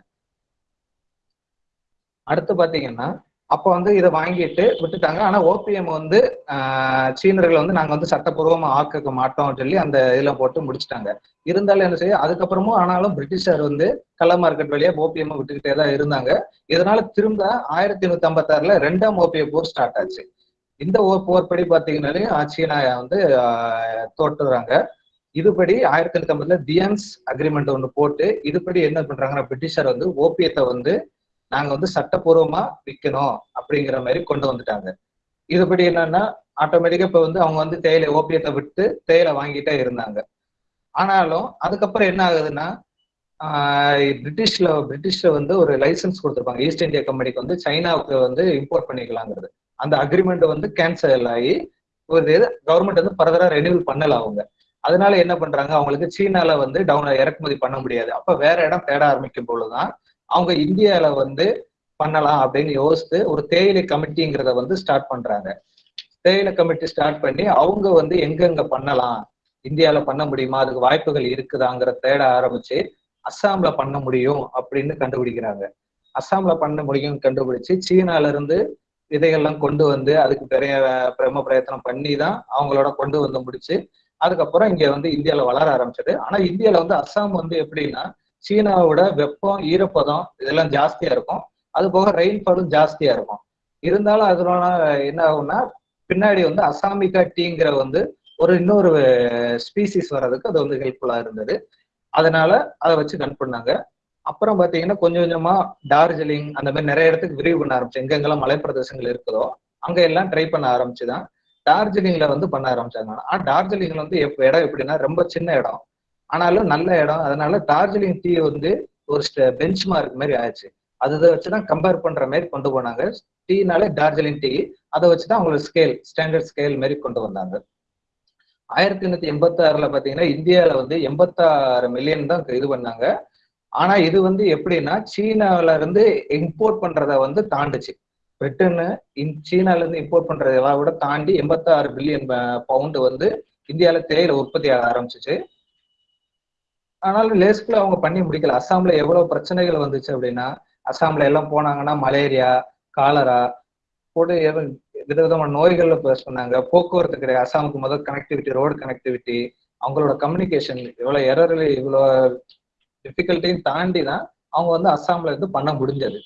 அடுத்து பாத்தீங்கன்னா அப்ப வந்து இதை வாங்கிட்டு விட்டுட்டாங்க. ஆனா ஓபிஎம் வந்து ஆஹ், சீனர்களை வந்து நாங்க வந்து சட்டப்பூர்வமா ஆக்க மாட்டோம் சொல்லி அந்த இதுல போட்டு முடிச்சிட்டாங்க. இருந்தாலும் என்ன செய்ய அதுக்கப்புறமும் ஆனாலும் பிரிட்டிஷார் வந்து கள்ள மார்க்கெட் வழியா ஓபிஎம் விட்டுக்கிட்டே தான் இருந்தாங்க. இதனால திரும்ப ஆயிரத்தி நூத்தி ஐம்பத்தாறுல ரெண்டாம் ஓபிஎம் போர் ஸ்டார்ட் ஆச்சு. இந்த ஓ- போர் படி பாத்தீங்கன்னாலே வந்து தோற்றுறாங்க. இதுபடி ஆயிரத்தி எண்ணூத்தி ஐம்பதுல தியன்ஸ் அக்ரிமெண்ட் ஒன்று போட்டு இதுபடி என்ன பண்றாங்கன்னா பிரிட்டிஷார் வந்து ஓபியத்தை வந்து நாங்க வந்து சட்டப்பூர்வமா விற்கணும் அப்படிங்கிற மாதிரி கொண்டு வந்துட்டாங்க. இதுபடி என்னன்னா ஆட்டோமேட்டிக்கா இப்ப வந்து அவங்க வந்து தேயிலை ஓபியத்தை விட்டு தேயிலை வாங்கிட்டே இருந்தாங்க. ஆனாலும் அதுக்கப்புறம் என்ன ஆகுதுன்னா பிரிட்டிஷ்ல பிரிட்டிஷ்ல வந்து ஒரு லைசன்ஸ் கொடுத்துருப்பாங்க. ஈஸ்ட் இந்தியா கம்பெனிக்கு வந்து சைனாவுக்கு வந்து இம்போர்ட் பண்ணிக்கலாங்கிறது. அந்த அக்ரிமெண்ட் வந்து கேன்சல் ஆகி ஒரு இது கவர்மெண்ட் வந்து ஃபர்தரா ரெனியூவல் பண்ணல அவங்க. அதனால என்ன பண்றாங்க? அவங்களுக்கு சீனால வந்து டவுன் இறக்குமதி பண்ண முடியாது. அப்ப வேற இடம் தேட ஆரம்பிக்கும் பொழுதுதான் அவங்க இந்தியால வந்து பண்ணலாம் அப்படின்னு யோசித்து ஒரு தேயிலை கமிட்டிங்கிறத வந்து ஸ்டார்ட் பண்றாங்க. தேயிலை கமிட்டி ஸ்டார்ட் பண்ணி அவங்க வந்து எங்கெங்க பண்ணலாம்? இந்தியால பண்ண முடியுமா? அதுக்கு வாய்ப்புகள் இருக்குதாங்கிற தேட ஆரம்பிச்சு அஸ்ஸாம்ல பண்ண முடியும் அப்படின்னு கண்டுபிடிக்கிறாங்க. அஸ்ஸாம்ல பண்ண முடியும் கண்டுபிடிச்சு சீனால இருந்து விதைகள்லாம் கொண்டு வந்து அதுக்கு பெரிய பிரம பிரயத்தனம் பண்ணி தான் அவங்களோட கொண்டு வந்து முடிச்சு அதுக்கப்புறம் இங்க வந்து இந்தியால வளர ஆரம்பிச்சது. ஆனா இந்தியால வந்து அஸ்ஸாம் வந்து எப்படின்னா சீனாவோட வெப்பம் ஈரப்பதம் இதெல்லாம் ஜாஸ்தியா இருக்கும். அது போக ரெயின்ஃபாலும் ஜாஸ்தியா இருக்கும். இருந்தாலும் அதனால என்ன ஆகும்னா பின்னாடி வந்து அசாமிகா டீங்கிற வந்து ஒரு இன்னொரு ஸ்பீசிஸ் வர்றதுக்கு அது வந்து ஹெல்ப்ஃபுல்லா இருந்தது. அதனால அதை வச்சு கன் பண்ணாங்க. அப்புறம் பாத்தீங்கன்னா கொஞ்சம் கொஞ்சமா டார்ஜிலிங் அந்த மாதிரி நிறைய இடத்துக்கு விரிவு பண்ண ஆரம்பிச்சு எங்கெங்கெல்லாம் மலைப்பிரதேசங்கள் இருக்குதோ அங்க எல்லாம் ட்ரை பண்ண ஆரம்பிச்சுதான். டார்ஜிலிங்ல வந்து பண்ண ஆரம்பிச்சாங்க. ஆனா டார்ஜிலிங்ல வந்து எப்ப இடம் எப்படின்னா ரொம்ப சின்ன இடம். ஆனாலும் நல்ல இடம். அதனால டார்ஜிலிங் டீ வந்து ஒரு பெஞ்ச் மார்க் மாதிரி ஆயிடுச்சு. அதை வச்சுதான் கம்பேர் பண்ற மாதிரி கொண்டு போனாங்க. டீனாலே டார்ஜிலிங் டீ. அதை வச்சுதான் அவங்களுக்கு ஸ்கேல் ஸ்டாண்டர்ட் ஸ்கேல் மாதிரி கொண்டு வந்தாங்க. ஆயிரத்தி எண்ணூத்தி எண்பத்தி ஆறுல பாத்தீங்கன்னா இந்தியாவில வந்து எண்பத்தாறு மில்லியன் தான் இது பண்ணாங்க. ஆனா இது வந்து எப்படின்னா சீனால இருந்து இம்போர்ட் பண்றத வந்து தாண்டுச்சு. பிரிட்டனு சீனால இருந்து இம்போர்ட் பண்றதை விட தாண்டி எண்பத்தாறு பில்லியன் பவுண்டு வந்து இந்தியால தேயிலை உற்பத்தி ஆக ஆரம்பிச்சிச்சு. ஆனாலும் லேஸ்குள்ள அவங்க பண்ணி முடிக்கல. அஸ்ஸாம்ல எவ்வளவு பிரச்சனைகள் வந்துச்சு அப்படின்னா அஸ்ஸாம்ல எல்லாம் போனாங்கன்னா மலேரியா காலரா போட்டு விதவிதமான நோய்கள்ல பேச சொன்னாங்க. போக்குவரத்து கிடையாது. அஸ்ஸாமுக்கு முதல் கனெக்டிவிட்டி ரோடு கனெக்டிவிட்டி அவங்களோட கம்யூனிகேஷன் இவ்வளவு எரர்ல இவ்வளவு டிஃபிகல்ட்டையும் தாண்டி தான் அவங்க வந்து அஸ்ஸாம்ல இருந்து பண்ண முடிஞ்சது.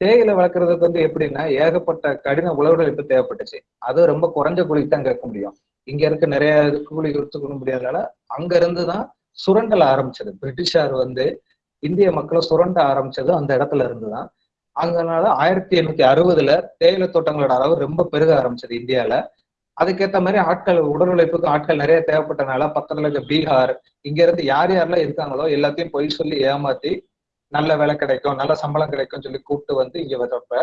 தேயிலை வளர்க்குறதுக்கு வந்து எப்படின்னா ஏகப்பட்ட கடின உழவுழைப்பு தேவைப்பட்டுச்சு. அது ரொம்ப குறைஞ்ச கூலிக்கு தான் கேட்க முடியும். இங்க இருக்க நிறைய கூலி கொடுத்துக்க முடியாதனால அங்க இருந்து தான் சுரண்டல் ஆரம்பிச்சது. பிரிட்டிஷார் வந்து இந்திய மக்களை சுரண்ட ஆரம்பிச்சது அந்த இடத்துல இருந்துதான். அதனால ஆயிரத்தி எண்ணூத்தி அறுபதுல தேயிலை தோட்டங்களோட அளவு ரொம்ப பெருக ஆரம்பிச்சது இந்தியால. அதுக்கேற்ற மாதிரி ஆட்கள் உடல் உழைப்புக்கு ஆட்கள் நிறைய தேவைப்பட்டனால பக்கத்துல இருக்க பீகார் இங்க இருந்து யார் யாரெல்லாம் இருக்காங்களோ எல்லாத்தையும் பொய் சொல்லி ஏமாத்தி நல்ல வேலை கிடைக்கும் நல்ல சம்பளம் கிடைக்கும் சொல்லி கூப்பிட்டு வந்து இங்க வந்தப்ப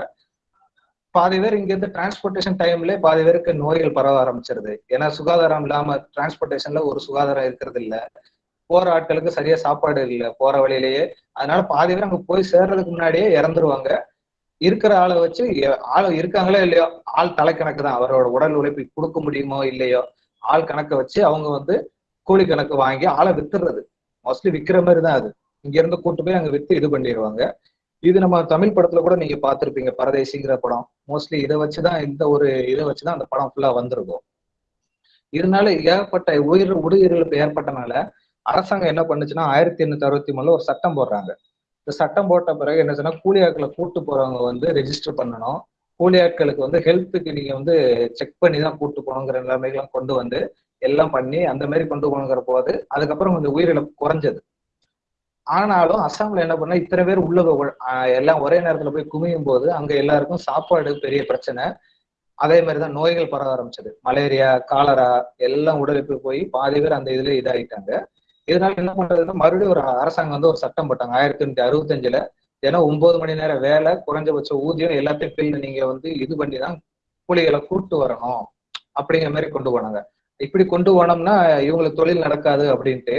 பாதி பேர் இங்க இருந்து டிரான்ஸ்போர்டேஷன் டைம்ல பாதி பேருக்கு நோய்கள் பரவ ஆரம்பிச்சிருது. ஏன்னா சுகாதாரம் இல்லாம டிரான்ஸ்போர்டேஷன்ல ஒரு சுகாதாரம் இருக்கிறது இல்ல. போற ஆட்களுக்கு சரியா சாப்பாடு இல்லை. போற வழியிலேயே. அதனால பாதி பேர் அங்க போய் சேர்றதுக்கு முன்னாடியே இறந்துருவாங்க. இருக்கிற ஆளை வச்சு ஆள் இருக்காங்களோ இல்லையோ ஆள் தலைக்கணக்கு தான். அவரோட உடல் உழைப்பு கொடுக்க முடியுமோ இல்லையோ ஆள் கணக்கை வச்சு அவங்க வந்து கூலி கணக்கு வாங்கி ஆளை வித்துறது. மோஸ்ட்லி விற்கிற மாதிரி தான் அது. இங்க இருந்து கூட்டு போய் அங்க வித்து இது பண்ணிடுவாங்க. இது நம்ம தமிழ் படத்துல கூட நீங்க பாத்திருப்பீங்க பரதேசிங்கிற படம். மோஸ்ட்லி இதை வச்சுதான் இந்த ஒரு இதை வச்சுதான் அந்த படம் ஃபுல்லா வந்திருக்கும். இருந்தாலும் ஏற்பட்ட உயிர் உயிரிழப்பு ஏற்பட்டனால அரசாங்கம் என்ன பண்ணுச்சுன்னா ஆயிரத்தி எண்ணூத்தி அறுபத்தி மூணுல ஒரு சட்டம் போடுறாங்க. இந்த சட்டம் போட்ட பிறகு என்ன சொன்னா கூலி ஆட்களை கூட்டு போறவங்க வந்து ரெஜிஸ்டர் பண்ணணும். கூலி ஆட்களுக்கு வந்து ஹெல்த்துக்கு நீங்க வந்து செக் பண்ணி தான் கூட்டு போகணுங்கிற நிலைமைகள்லாம் கொண்டு வந்து எல்லாம் பண்ணி அந்த மாதிரி கொண்டு போகணுங்கிற போது அதுக்கப்புறம் கொஞ்சம் உயிரிழப்பு குறைஞ்சது. ஆனாலும் அசாம்ல என்ன பண்ணா இத்தனை பேர் உள்ள எல்லாம் ஒரே நேரத்துல போய் குமியும் போது அங்க எல்லாருக்கும் சாப்பாடு பெரிய பிரச்சனை. அதே மாதிரிதான் நோய்கள் பரவ ஆரம்பிச்சது. மலேரியா காலரா எல்லாம் உடலுக்கு போய் பாதி பேர் அந்த இதுல இதாயிட்டாங்க. இதனால என்ன பண்றதுன்னா மறுபடியும் ஒரு அரசாங்கம் வந்து ஒரு சட்டம் போட்டாங்க. ஆயிரத்தி எண்ணூத்தி அறுபத்தஞ்சுல ஏன்னா ஒன்பது மணி நேரம் வேலை குறைஞ்சபட்ச ஊதியம் எல்லாத்தையும் பில் நீங்க வந்து இது பண்ணி தான் கூலிகளை கூட்டு வரணும் அப்படிங்கிற மாதிரி கொண்டு போனாங்க. இப்படி கொண்டு போனோம்னா இவங்களுக்கு தொழில் நடக்காது அப்படின்ட்டு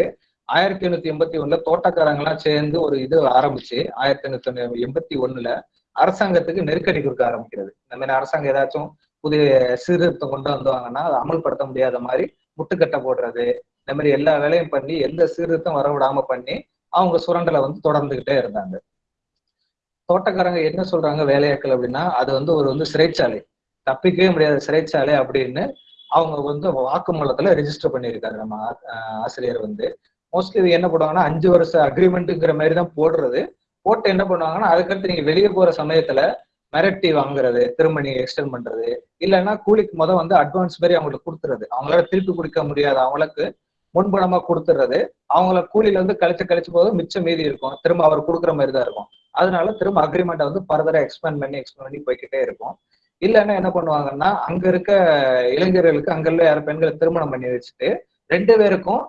ஆயிரத்தி எண்ணூத்தி எண்பத்தி ஒண்ணுல தோட்டக்காரங்க எல்லாம் சேர்ந்து ஒரு இது ஆரம்பிச்சு ஆயிரத்தி எண்ணூத்தி எண்பத்தி ஒண்ணுல அரசாங்கத்துக்கு நெருக்கடி கொடுக்க ஆரம்பிக்கிறது. இந்த மாதிரி அரசாங்கம் ஏதாச்சும் புதிய சீர்திருத்தம் கொண்டு வந்தாங்கன்னா அதை அமல்படுத்த முடியாத மாதிரி முட்டுக்கட்டை போடுறது இந்த மாதிரி எல்லா வேலையும் பண்ணி எந்த சீர்திருத்தம் வர விடாம பண்ணி அவங்க சுரண்டலை வந்து தொடர்ந்துகிட்டே இருந்தாங்க. தோட்டக்காரங்க என்ன சொல்றாங்க வேலையாட்கள் அப்படின்னா அது வந்து ஒரு வந்து சிறைச்சாலை. தப்பிக்கவே முடியாத சிறைச்சாலை அப்படின்னு அவங்க வந்து வாக்குமூலத்துல ரெஜிஸ்டர் பண்ணியிருக்காரு நம்ம ஆசிரியர் வந்து. மோஸ்ட்லி இது என்ன பண்ணுவாங்கன்னா அஞ்சு வருஷ அக்ரிமெண்ட்டுங்கிற மாதிரி தான் போடுறது. போட்டு என்ன பண்ணுவாங்கன்னா அதுக்கடுத்து நீங்க வெளியே போற சமயத்துல மிரட்டி வாங்குறது திரும்ப நீங்க எக்ஸ்டெண்ட் பண்றது. இல்லைன்னா கூலிக்கு முத வந்து அட்வான்ஸ் மாதிரி அவங்களுக்கு கொடுத்துறது. அவங்களால திருப்பி கொடுக்க முடியாத. அவங்களுக்கு முன்பணமா கொடுத்துறது. அவங்கள கூலியில வந்து கழிச்சு கழிச்சு போது மிச்சம் மீதி இருக்கும். திரும்ப அவர் கொடுக்குற மாதிரி தான் இருக்கும். அதனால திரும்ப அக்ரிமெண்ட்டை வந்து ஃபர்தரா எக்ஸ்பேண்ட் பண்ணி எக்ஸ்பேண்ட் பண்ணி போய்கிட்டே இருக்கும். இல்லைன்னா என்ன பண்ணுவாங்கன்னா அங்க இருக்க இளைஞர்களுக்கு அங்குள்ள யாரும் பெண்களை திருமணம் பண்ணி வச்சுட்டு ரெண்டு பேருக்கும்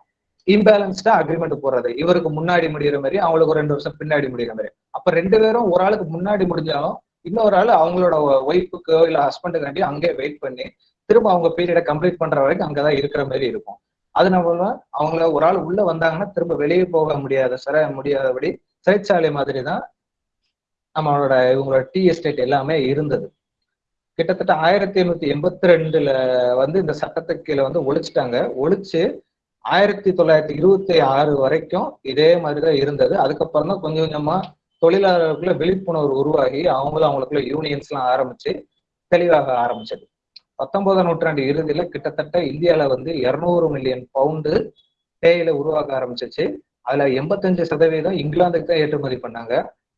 இம்பேலன்ஸ்டா அக்ரிமெண்ட் போடுறது. இவருக்கு முன்னாடி முடிகிற மாதிரி அவங்களுக்கு ஒரு ரெண்டு வருஷம் பின்னாடி முடிகிற மாதிரி. அப்ப ரெண்டு பேரும் ஒரு ஆளுக்கு முன்னாடி முடிஞ்சாலும் இன்னொரு ஆள் அவங்களோட ஒய்ஃபுக்கோ இல்ல ஹஸ்பண்டுக்காண்டி அங்கேயே வெயிட் பண்ணி திரும்ப அவங்க பீரியடை கம்ப்ளீட் பண்ற வரைக்கும் அங்கதான் இருக்கிற மாதிரி இருக்கும். அதனால அவங்கள ஒரு ஆள் உள்ள வந்தாங்கன்னா திரும்ப வெளியே போக முடியாத சிற முடியாதபடி சிறைச்சாலை மாதிரி தான் நம்மளோட இவங்களோட டீ எஸ்டேட் எல்லாமே இருந்தது. கிட்டத்தட்ட ஆயிரத்தி எண்ணூத்தி எண்பத்தி ரெண்டுல வந்து இந்த சட்டத்துக்கு கீழே வந்து ஒழிச்சிட்டாங்க. ஒழிச்சு ஆயிரத்தி தொள்ளாயிரத்தி இருபத்தி ஆறு வரைக்கும் இதே மாதிரிதான் இருந்தது. அதுக்கப்புறம் தான் கொஞ்சம் கொஞ்சமா தொழிலாளர்களுக்குள்ள விழிப்புணர்வு உருவாகி அவங்களும் அவங்களுக்குள்ள யூனியன்ஸ் எல்லாம் ஆரம்பிச்சு தெளிவாக ஆரம்பிச்சது. பத்தொன்பதாம் நூற்றாண்டு இறுதியில கிட்டத்தட்ட இந்தியால வந்து இருநூறு மில்லியன் பவுண்டு தேயிலை உருவாக்க ஆரம்பிச்சிச்சு. அதுல எண்பத்தஞ்சு சதவீதம் இங்கிலாந்துக்கு தான் ஏற்றுமதி பண்ணாங்க.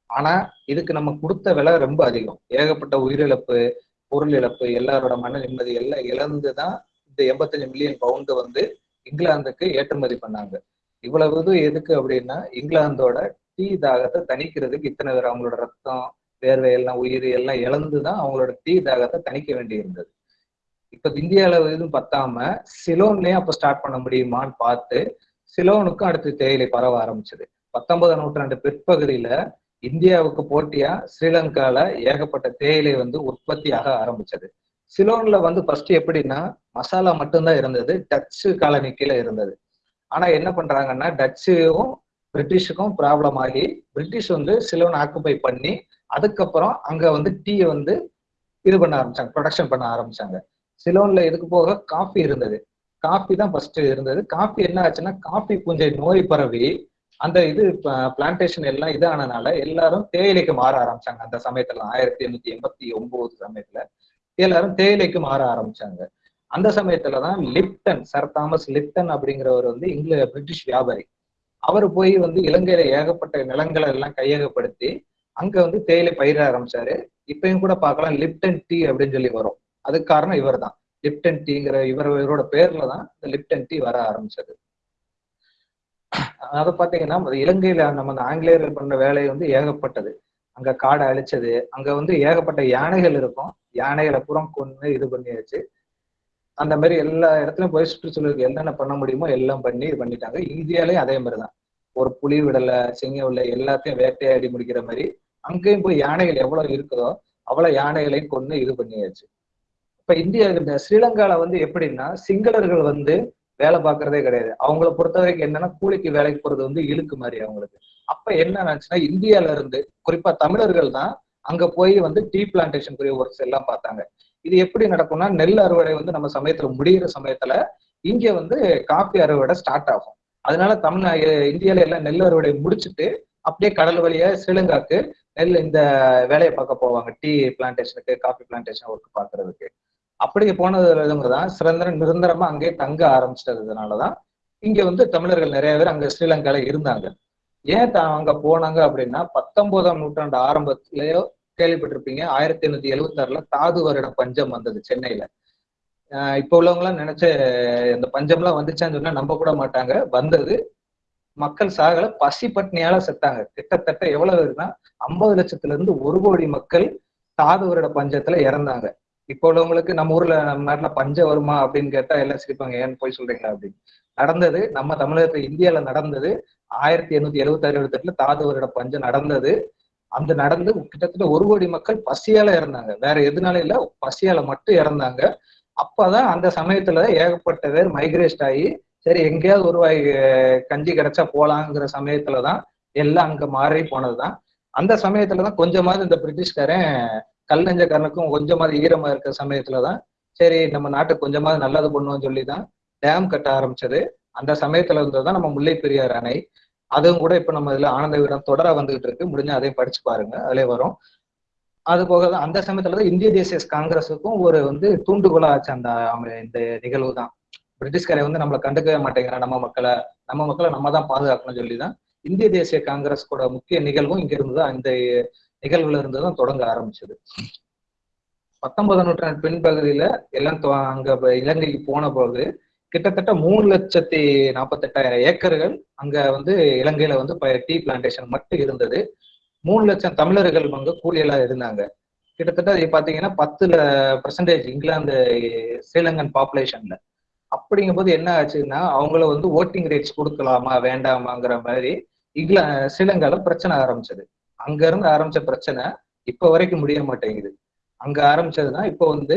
ஆனா இதுக்கு நம்ம கொடுத்த விலை ரொம்ப அதிகம். ஏகப்பட்ட உயிரிழப்பு பொருள் இழப்பு எல்லாரோட மன நிம்மதி எல்லாம் இழந்துதான் இந்த எண்பத்தஞ்சு மில்லியன் பவுண்டு வந்து இங்கிலாந்துக்கு ஏற்றுமதி பண்ணாங்க. இவ்வளவு இது எதுக்கு அப்படின்னா இங்கிலாந்தோட டீ தாகத்தை தணிக்கிறதுக்கு இத்தனை பேர் அவங்களோட ரத்தம் வேர்வை எல்லாம் உயிர் எல்லாம் இழந்துதான் அவங்களோட டீ தாகத்தை தணிக்க வேண்டி இருந்தது இப்ப இந்தியால எதுவும் பத்தாம சிலோன்லயே அப்ப ஸ்டார்ட் பண்ண முடியுமான்னு பார்த்து சிலோனுக்கும் அடுத்து தேயிலை பரவ ஆரம்பிச்சது. பத்தொன்பதாம் நூற்றாண்டு பிற்பகுதியில இந்தியாவுக்கு போட்டியா ஸ்ரீலங்கால ஏகப்பட்ட தேயிலை வந்து உற்பத்தியாக ஆரம்பிச்சது. சிலோன்ல வந்து ஃபர்ஸ்ட் எப்படின்னா மசாலா மட்டும்தான் இருந்தது டச்சு காலனி கீழே இருந்தது. ஆனா என்ன பண்றாங்கன்னா டச்சுவும் பிரிட்டிஷுக்கும் ப்ராப்ளம் ஆகி பிரிட்டிஷ் வந்து சிலோன் ஆக்குபை பண்ணி அதுக்கப்புறம் அங்க வந்து டீயை வந்து இது பண்ண ஆரம்பிச்சாங்க ப்ரொடக்ஷன் பண்ண ஆரம்பிச்சாங்க. சிலோன்ல எதுக்கு போக? காஃபி இருந்தது. காஃபி தான் ஃபர்ஸ்ட் இருந்தது. காஃபி என்ன ஆச்சுன்னா காஃபி பூஞ்சை நோய் பரவி அந்த இது பிளான்டேஷன் எல்லாம் இதானனால எல்லாரும் தேயிலைக்கு மாற ஆரம்பிச்சாங்க. அந்த சமயத்துல ஆயிரத்தி எண்ணூத்தி எண்பத்தி ஒன்பது சமயத்துல எல்லாரும் தேயிலைக்கு மாற ஆரம்பிச்சாங்க. அந்த சமயத்துலதான் லிப்டன் சர் தாமஸ் லிப்டன் அப்படிங்கிறவர் வந்து இங்கில பிரிட்டிஷ் வியாபாரி. அவர் போய் வந்து இலங்கையில ஏகப்பட்ட நிலங்களை எல்லாம் கையகப்படுத்தி அங்க வந்து தேயிலை பயிர ஆரம்பிச்சாரு. இப்பயும் கூட பார்க்கலாம் லிப்டன் டீ அப்படின்னு சொல்லி வரும். அதுக்கு காரணம் இவர் தான் லிப்டன் டீங்கிற இவர் இவரோட பேர்ல தான் இந்த லிப்டன் டீ வர ஆரம்பிச்சது. அதை பாத்தீங்கன்னா இலங்கையில நம்ம அந்த ஆங்கிலேயர்கள் பண்ண வேலை வந்து ஏகப்பட்டது. அங்க காடை அழிச்சது. அங்க வந்து ஏகப்பட்ட யானைகள் இருக்கும். யானைகளை புறம் கொண்டு இது பண்ணியாச்சு. அந்த மாதிரி எல்லா இடத்துலயும் போய் சுற்றுச்சூழலுக்கு என்னென்ன பண்ண முடியுமோ எல்லாம் பண்ணி இது பண்ணிட்டாங்க. இந்தியாலயும் அதே மாதிரிதான். ஒரு புலி விடலை சிங்கம் விடலை எல்லாத்தையும் வேட்டையாடி முடிக்கிற மாதிரி அங்கேயும் போய் யானைகள் எவ்வளவு இருக்குதோ அவ்வளவு யானைகளையும் கொண்டு இது பண்ணியாச்சு. இப்ப இந்தியா இந்த ஸ்ரீலங்கால வந்து எப்படின்னா சிங்களர்கள் வந்து வேலை பார்க்கறதே கிடையாது. அவங்கள பொறுத்த வரைக்கும் என்னன்னா கூலிக்கு வேலைக்கு போறது வந்து இழுக்கு மாதிரி அவங்களுக்கு. அப்ப என்ன ஆச்சுன்னா இந்தியால இருந்து குறிப்பா தமிழர்கள் தான் அங்க போய் வந்து டீ பிளான்டேஷனுக்குரிய ஒர்க்ஸ் எல்லாம் பார்த்தாங்க. இது எப்படி நடக்கும்னா நெல் அறுவடை வந்து நம்ம சமயத்துல முடிகிற சமயத்துல இங்க வந்து காஃபி அறுவடை ஸ்டார்ட் ஆகும். அதனால தமிழ் இந்தியால எல்லாம் நெல் அறுவடை முடிச்சுட்டு அப்படியே கடல் வழியா ஸ்ரீலங்காக்கு நெல் இந்த வேலையை பார்க்க போவாங்க. டீ பிளான்டேஷனுக்கு காஃபி பிளான்டேஷன் ஒர்க் பாக்குறதுக்கு அப்படி போனதுல தான் நிரந்தரமா அங்கே தங்க ஆரம்பிச்சிட்டதுனாலதான் இங்க வந்து தமிழர்கள் நிறைய பேர் அங்க ஸ்ரீலங்கால இருந்தாங்க. ஏன் அங்க போனாங்க அப்படின்னா பத்தொன்பதாம் நூற்றாண்டு ஆரம்பத்திலேயோ கேள்விப்பட்டிருப்பீங்க ஆயிரத்தி எண்ணூத்தி எழுபத்தி ஆறுல தாது வருட பஞ்சம் வந்தது சென்னையில. ஆஹ் இப்ப உள்ளவங்க எல்லாம் நினைச்ச இந்த பஞ்சம் எல்லாம் வந்துச்சான்னு சொன்னா நம்ப கூட மாட்டாங்க. வந்தது. மக்கள் சாகல பசி பட்னியால செத்தாங்க. கிட்டத்தட்ட எவ்வளவு இருக்குன்னா ஐம்பது லட்சத்துல இருந்து ஒரு கோடி மக்கள் தாது வருட பஞ்சத்துல இறந்தாங்க. இப்போ உள்ளவங்களுக்கு நம்ம ஊர்ல நம்ம நாட்டுல பஞ்சம் வருமா அப்படின்னு கேட்டா எல்லாம் சிரிப்பாங்க. ஏன்னு போய் சொல்றீங்களா அப்படின்னு. நடந்தது நம்ம தமிழகத்துல இந்தியால நடந்தது ஆயிரத்தி எண்ணூத்தி எழுபத்தி ஆறு எழுபத்தி எட்டுல தாது வருட பஞ்சம் நடந்தது. அந்த நடந்து கிட்டத்தட்ட ஒரு கோடி மக்கள் பசியால இறந்தாங்க. வேற எதுனால இல்ல பசியால மட்டும் இறந்தாங்க. அப்பதான் அந்த சமயத்துல ஏகப்பட்ட பேர் மைக்ரேஸ்ட் ஆகி சரி எங்கேயாவது ஒரு வாய் கஞ்சி கிடைச்சா போலாங்கிற சமயத்துலதான் எல்லாம் அங்க மாறி போனதுதான். அந்த சமயத்துலதான் கொஞ்சமாவது இந்த பிரிட்டிஷ்காரன் கல் நெஞ்சக்காரனுக்கும் கொஞ்சமாவது ஈரமா இருக்கிற சமயத்துலதான் சரி நம்ம நாட்டுக்கு கொஞ்சமாவது நல்லது பண்ணுவோம்னு சொல்லிதான் டேம் கட்ட ஆரம்பிச்சது. அந்த சமயத்துல இருந்ததுதான் நம்ம முல்லை பெரியார் அணை. அதுவும் கூட இப்ப நம்ம இதுல ஆனந்த வீரம் தொடர வந்துகிட்டு இருக்கு. முடிஞ்ச அதையும் படிச்சு பாருங்க அதுல வரும். அது போக தான் அந்த சமயத்துல தான் இந்திய தேசிய காங்கிரஸுக்கும் ஒரு வந்து தூண்டுகோலா ஆச்சு அந்த இந்த நிகழ்வு தான் பிரிட்டிஷ்காரை வந்து நம்மளை கண்டுக்கவே மாட்டேங்கிறான் நம்ம மக்களை. நம்ம மக்களை நம்ம தான் பாதுகாக்கணும்னு சொல்லி தான் இந்திய தேசிய காங்கிரஸ் கூட முக்கிய நிகழ்வும் இங்க இருந்து இந்த நிகழ்வுல இருந்து தான் தொடங்க ஆரம்பிச்சது. பத்தொன்பதாம் நூற்றாண்டு பின்பகுதியில எல்லாம் அங்க இலங்கைக்கு போன போது கிட்டத்தட்ட மூணு லட்சத்தி நாற்பத்தெட்டாயிரம் ஏக்கர்கள் அங்க வந்து இலங்கையில வந்து டீ பிளான்டேஷன் மட்டும் இருந்தது. மூணு லட்சம் தமிழர்கள் அங்க கூலியலா இருந்தாங்க. கிட்டத்தட்ட பாத்தீங்கன்னா பத்துல பர்சன்டேஜ் இங்கிலாந்து ஸ்ரீலங்கன் பாப்புலேஷன்ல அப்படிங்கும் போது என்ன ஆச்சுன்னா அவங்கள வந்து ஓட்டிங் ரேட்ஸ் கொடுக்கலாமா வேண்டாமாங்கிற மாதிரி இங்கிலா ஸ்ரீலங்கால பிரச்சனை ஆரம்பிச்சது. அங்க இருந்து ஆரம்பிச்ச பிரச்சனை இப்ப வரைக்கும் முடிய மாட்டேங்குது. அங்க ஆரம்பிச்சதுன்னா இப்போ வந்து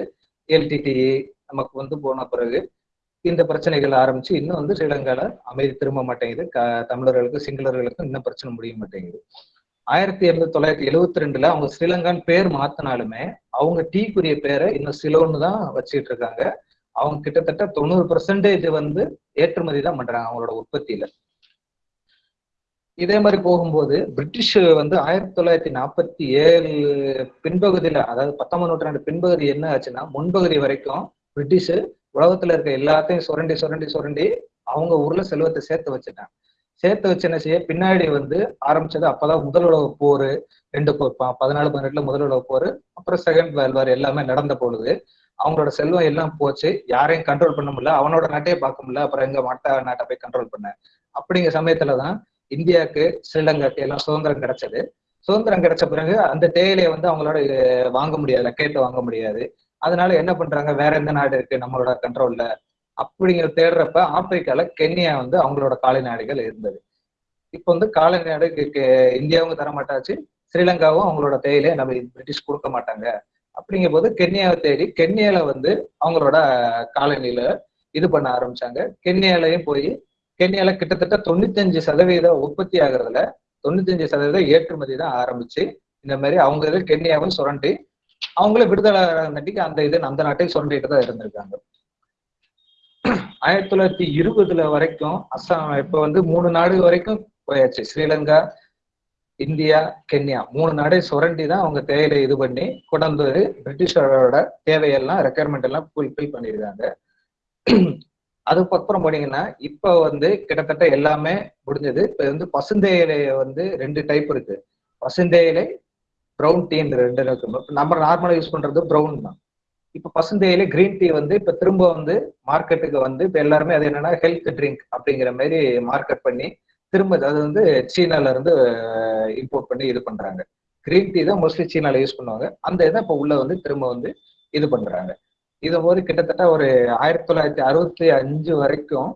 எல்டிடிஇ நமக்கு வந்து போன பிறகு இந்த பிரச்சனைகள் ஆரம்பிச்சு இன்னும் வந்து ஸ்ரீலங்கால அமைதி திரும்ப மாட்டேங்குது. க தமிழர்களுக்கு சிங்களர்களுக்கும் இன்னும் பிரச்சனை முடிய மாட்டேங்குது. ஆயிரத்தி எழுநூத்தி தொள்ளாயிரத்தி எழுவத்தி ரெண்டுல அவங்க ஸ்ரீலங்கான்னு பேர் மாத்தினாலுமே அவங்க டீக்குரிய பேரை இன்னும் சிலோன்னு தான் வச்சுட்டு இருக்காங்க. அவங்க கிட்டத்தட்ட தொண்ணூறு பெர்சன்டேஜ் வந்து ஏற்றுமதி தான் பண்றாங்க அவங்களோட உற்பத்தியில. இதே மாதிரி போகும்போது பிரிட்டிஷ் வந்து ஆயிரத்தி தொள்ளாயிரத்தி நாற்பத்தி ஏழு பின்பகுதியில அதாவது பத்தொன்பது நூற்றாண்டு பின்பகுதி என்ன ஆச்சுன்னா முன்பகுதி வரைக்கும் பிரிட்டிஷ் உலகத்துல இருக்க எல்லாத்தையும் சுரண்டி சுரண்டி சுரண்டி அவங்க ஊர்ல செல்வத்தை சேர்த்து வச்சுட்டாங்க. சேர்த்து வச்சு என்ன செய்ய பின்னாடி வந்து ஆரம்பிச்சது அப்பதான் முதல் உலக போர் ரெண்டு பதினாலு பதினெட்டுல முதல் உலக போர் அப்புறம் செகண்ட் வேர்ல்ட் வார் எல்லாமே நடந்த பொழுது அவங்களோட செல்வம் எல்லாம் போச்சு. யாரையும் கண்ட்ரோல் பண்ண முடியல. அவனோட நாட்டையே பார்க்க முடியல. அப்புறம் எங்க மட்ட நாட்டை போய் கண்ட்ரோல் பண்ண. அப்படிங்கிற சமயத்துலதான் இந்தியாவுக்கு ஸ்ரீலங்காக்கு எல்லாம் சுதந்திரம் கிடைச்சது. சுதந்திரம் கிடைச்ச பிறகு அந்த தேயிலையை வந்து அவங்களோட வாங்க முடியாது கேட்டு வாங்க முடியாது. அதனால என்ன பண்றாங்க? வேற எந்த நாடு இருக்கு? நம்மளோட கண்ட்ரோல்ல அப்படிங்கிற தேடுறப்ப ஆப்பிரிக்கால கென்யா வந்து அவங்களோட காலநாடுகள் இருந்தது. இப்போ வந்து காலநாடு கெ- இந்தியாவும் தர மாட்டாச்சு ஸ்ரீலங்காவும் அவங்களோட தேயிலையை நம்ம பிரிட்டிஷ் கொடுக்க மாட்டாங்க. அப்படிங்கும் போது கென்யாவை தேடி கென்யால வந்து அவங்களோட காலனியில இது பண்ண ஆரம்பிச்சாங்க. கென்யாலையும் போய் கென்யால கிட்டத்தட்ட தொண்ணூத்தஞ்சு சதவீத உற்பத்தி ஆகுறதுல தொண்ணூத்தஞ்சு சதவீத ஏற்றுமதி தான் ஆரம்பிச்சு இந்த மாதிரி அவங்க இது கென்யாவும் சுரண்டி அவங்களே விடுதலை நட்டிக்கு அந்த இது அந்த நாட்டை சுரண்டிட்டு தான் இருந்திருக்காங்க. ஆயிரத்தி தொள்ளாயிரத்தி இருபதுல வரைக்கும் அஸ்ஸாம் இப்ப வந்து மூணு நாடு வரைக்கும் போயாச்சு. ஸ்ரீலங்கா இந்தியா கென்யா மூணு நாடே சுரண்டி தான் அவங்க தேயிலை இது பண்ணி கொண்டு வந்து பிரிட்டிஷரோட தேவையெல்லாம் ரெக்குயர்மெண்ட் எல்லாம் ஃபுல்ஃபில் பண்ணியிருக்காங்க. அதுக்கப்புறம் போனீங்கன்னா இப்ப வந்து கிட்டத்தட்ட எல்லாமே முடிஞ்சது. இப்ப வந்து பசுந்தேயிலை வந்து ரெண்டு டைப் இருக்கு. பசுந்தேயிலை ப்ரௌன் டீன்னு ரெண்டு இருக்கு. நம்ம நார்மலா யூஸ் பண்றது ப்ரௌன் தான். இப்ப பசுந்தேயிலை கிரீன் டீ வந்து இப்ப திரும்ப வந்து மார்க்கெட்டுக்கு வந்து இப்ப எல்லாருமே அது என்னன்னா ஹெல்த் ட்ரிங்க் அப்படிங்கிற மாதிரி மார்க்கெட் பண்ணி திரும்ப அது வந்து சீனால இருந்து இம்போர்ட் பண்ணி இது பண்றாங்க. கிரீன் டீ தான் மோஸ்ட்லி சீனால யூஸ் பண்ணுவாங்க. அந்த இதை இப்ப உள்ள வந்து திரும்ப வந்து இது பண்றாங்க. இது போது கிட்டத்தட்ட ஒரு ஆயிரத்தி தொள்ளாயிரத்தி அறுபத்தி அஞ்சு வரைக்கும்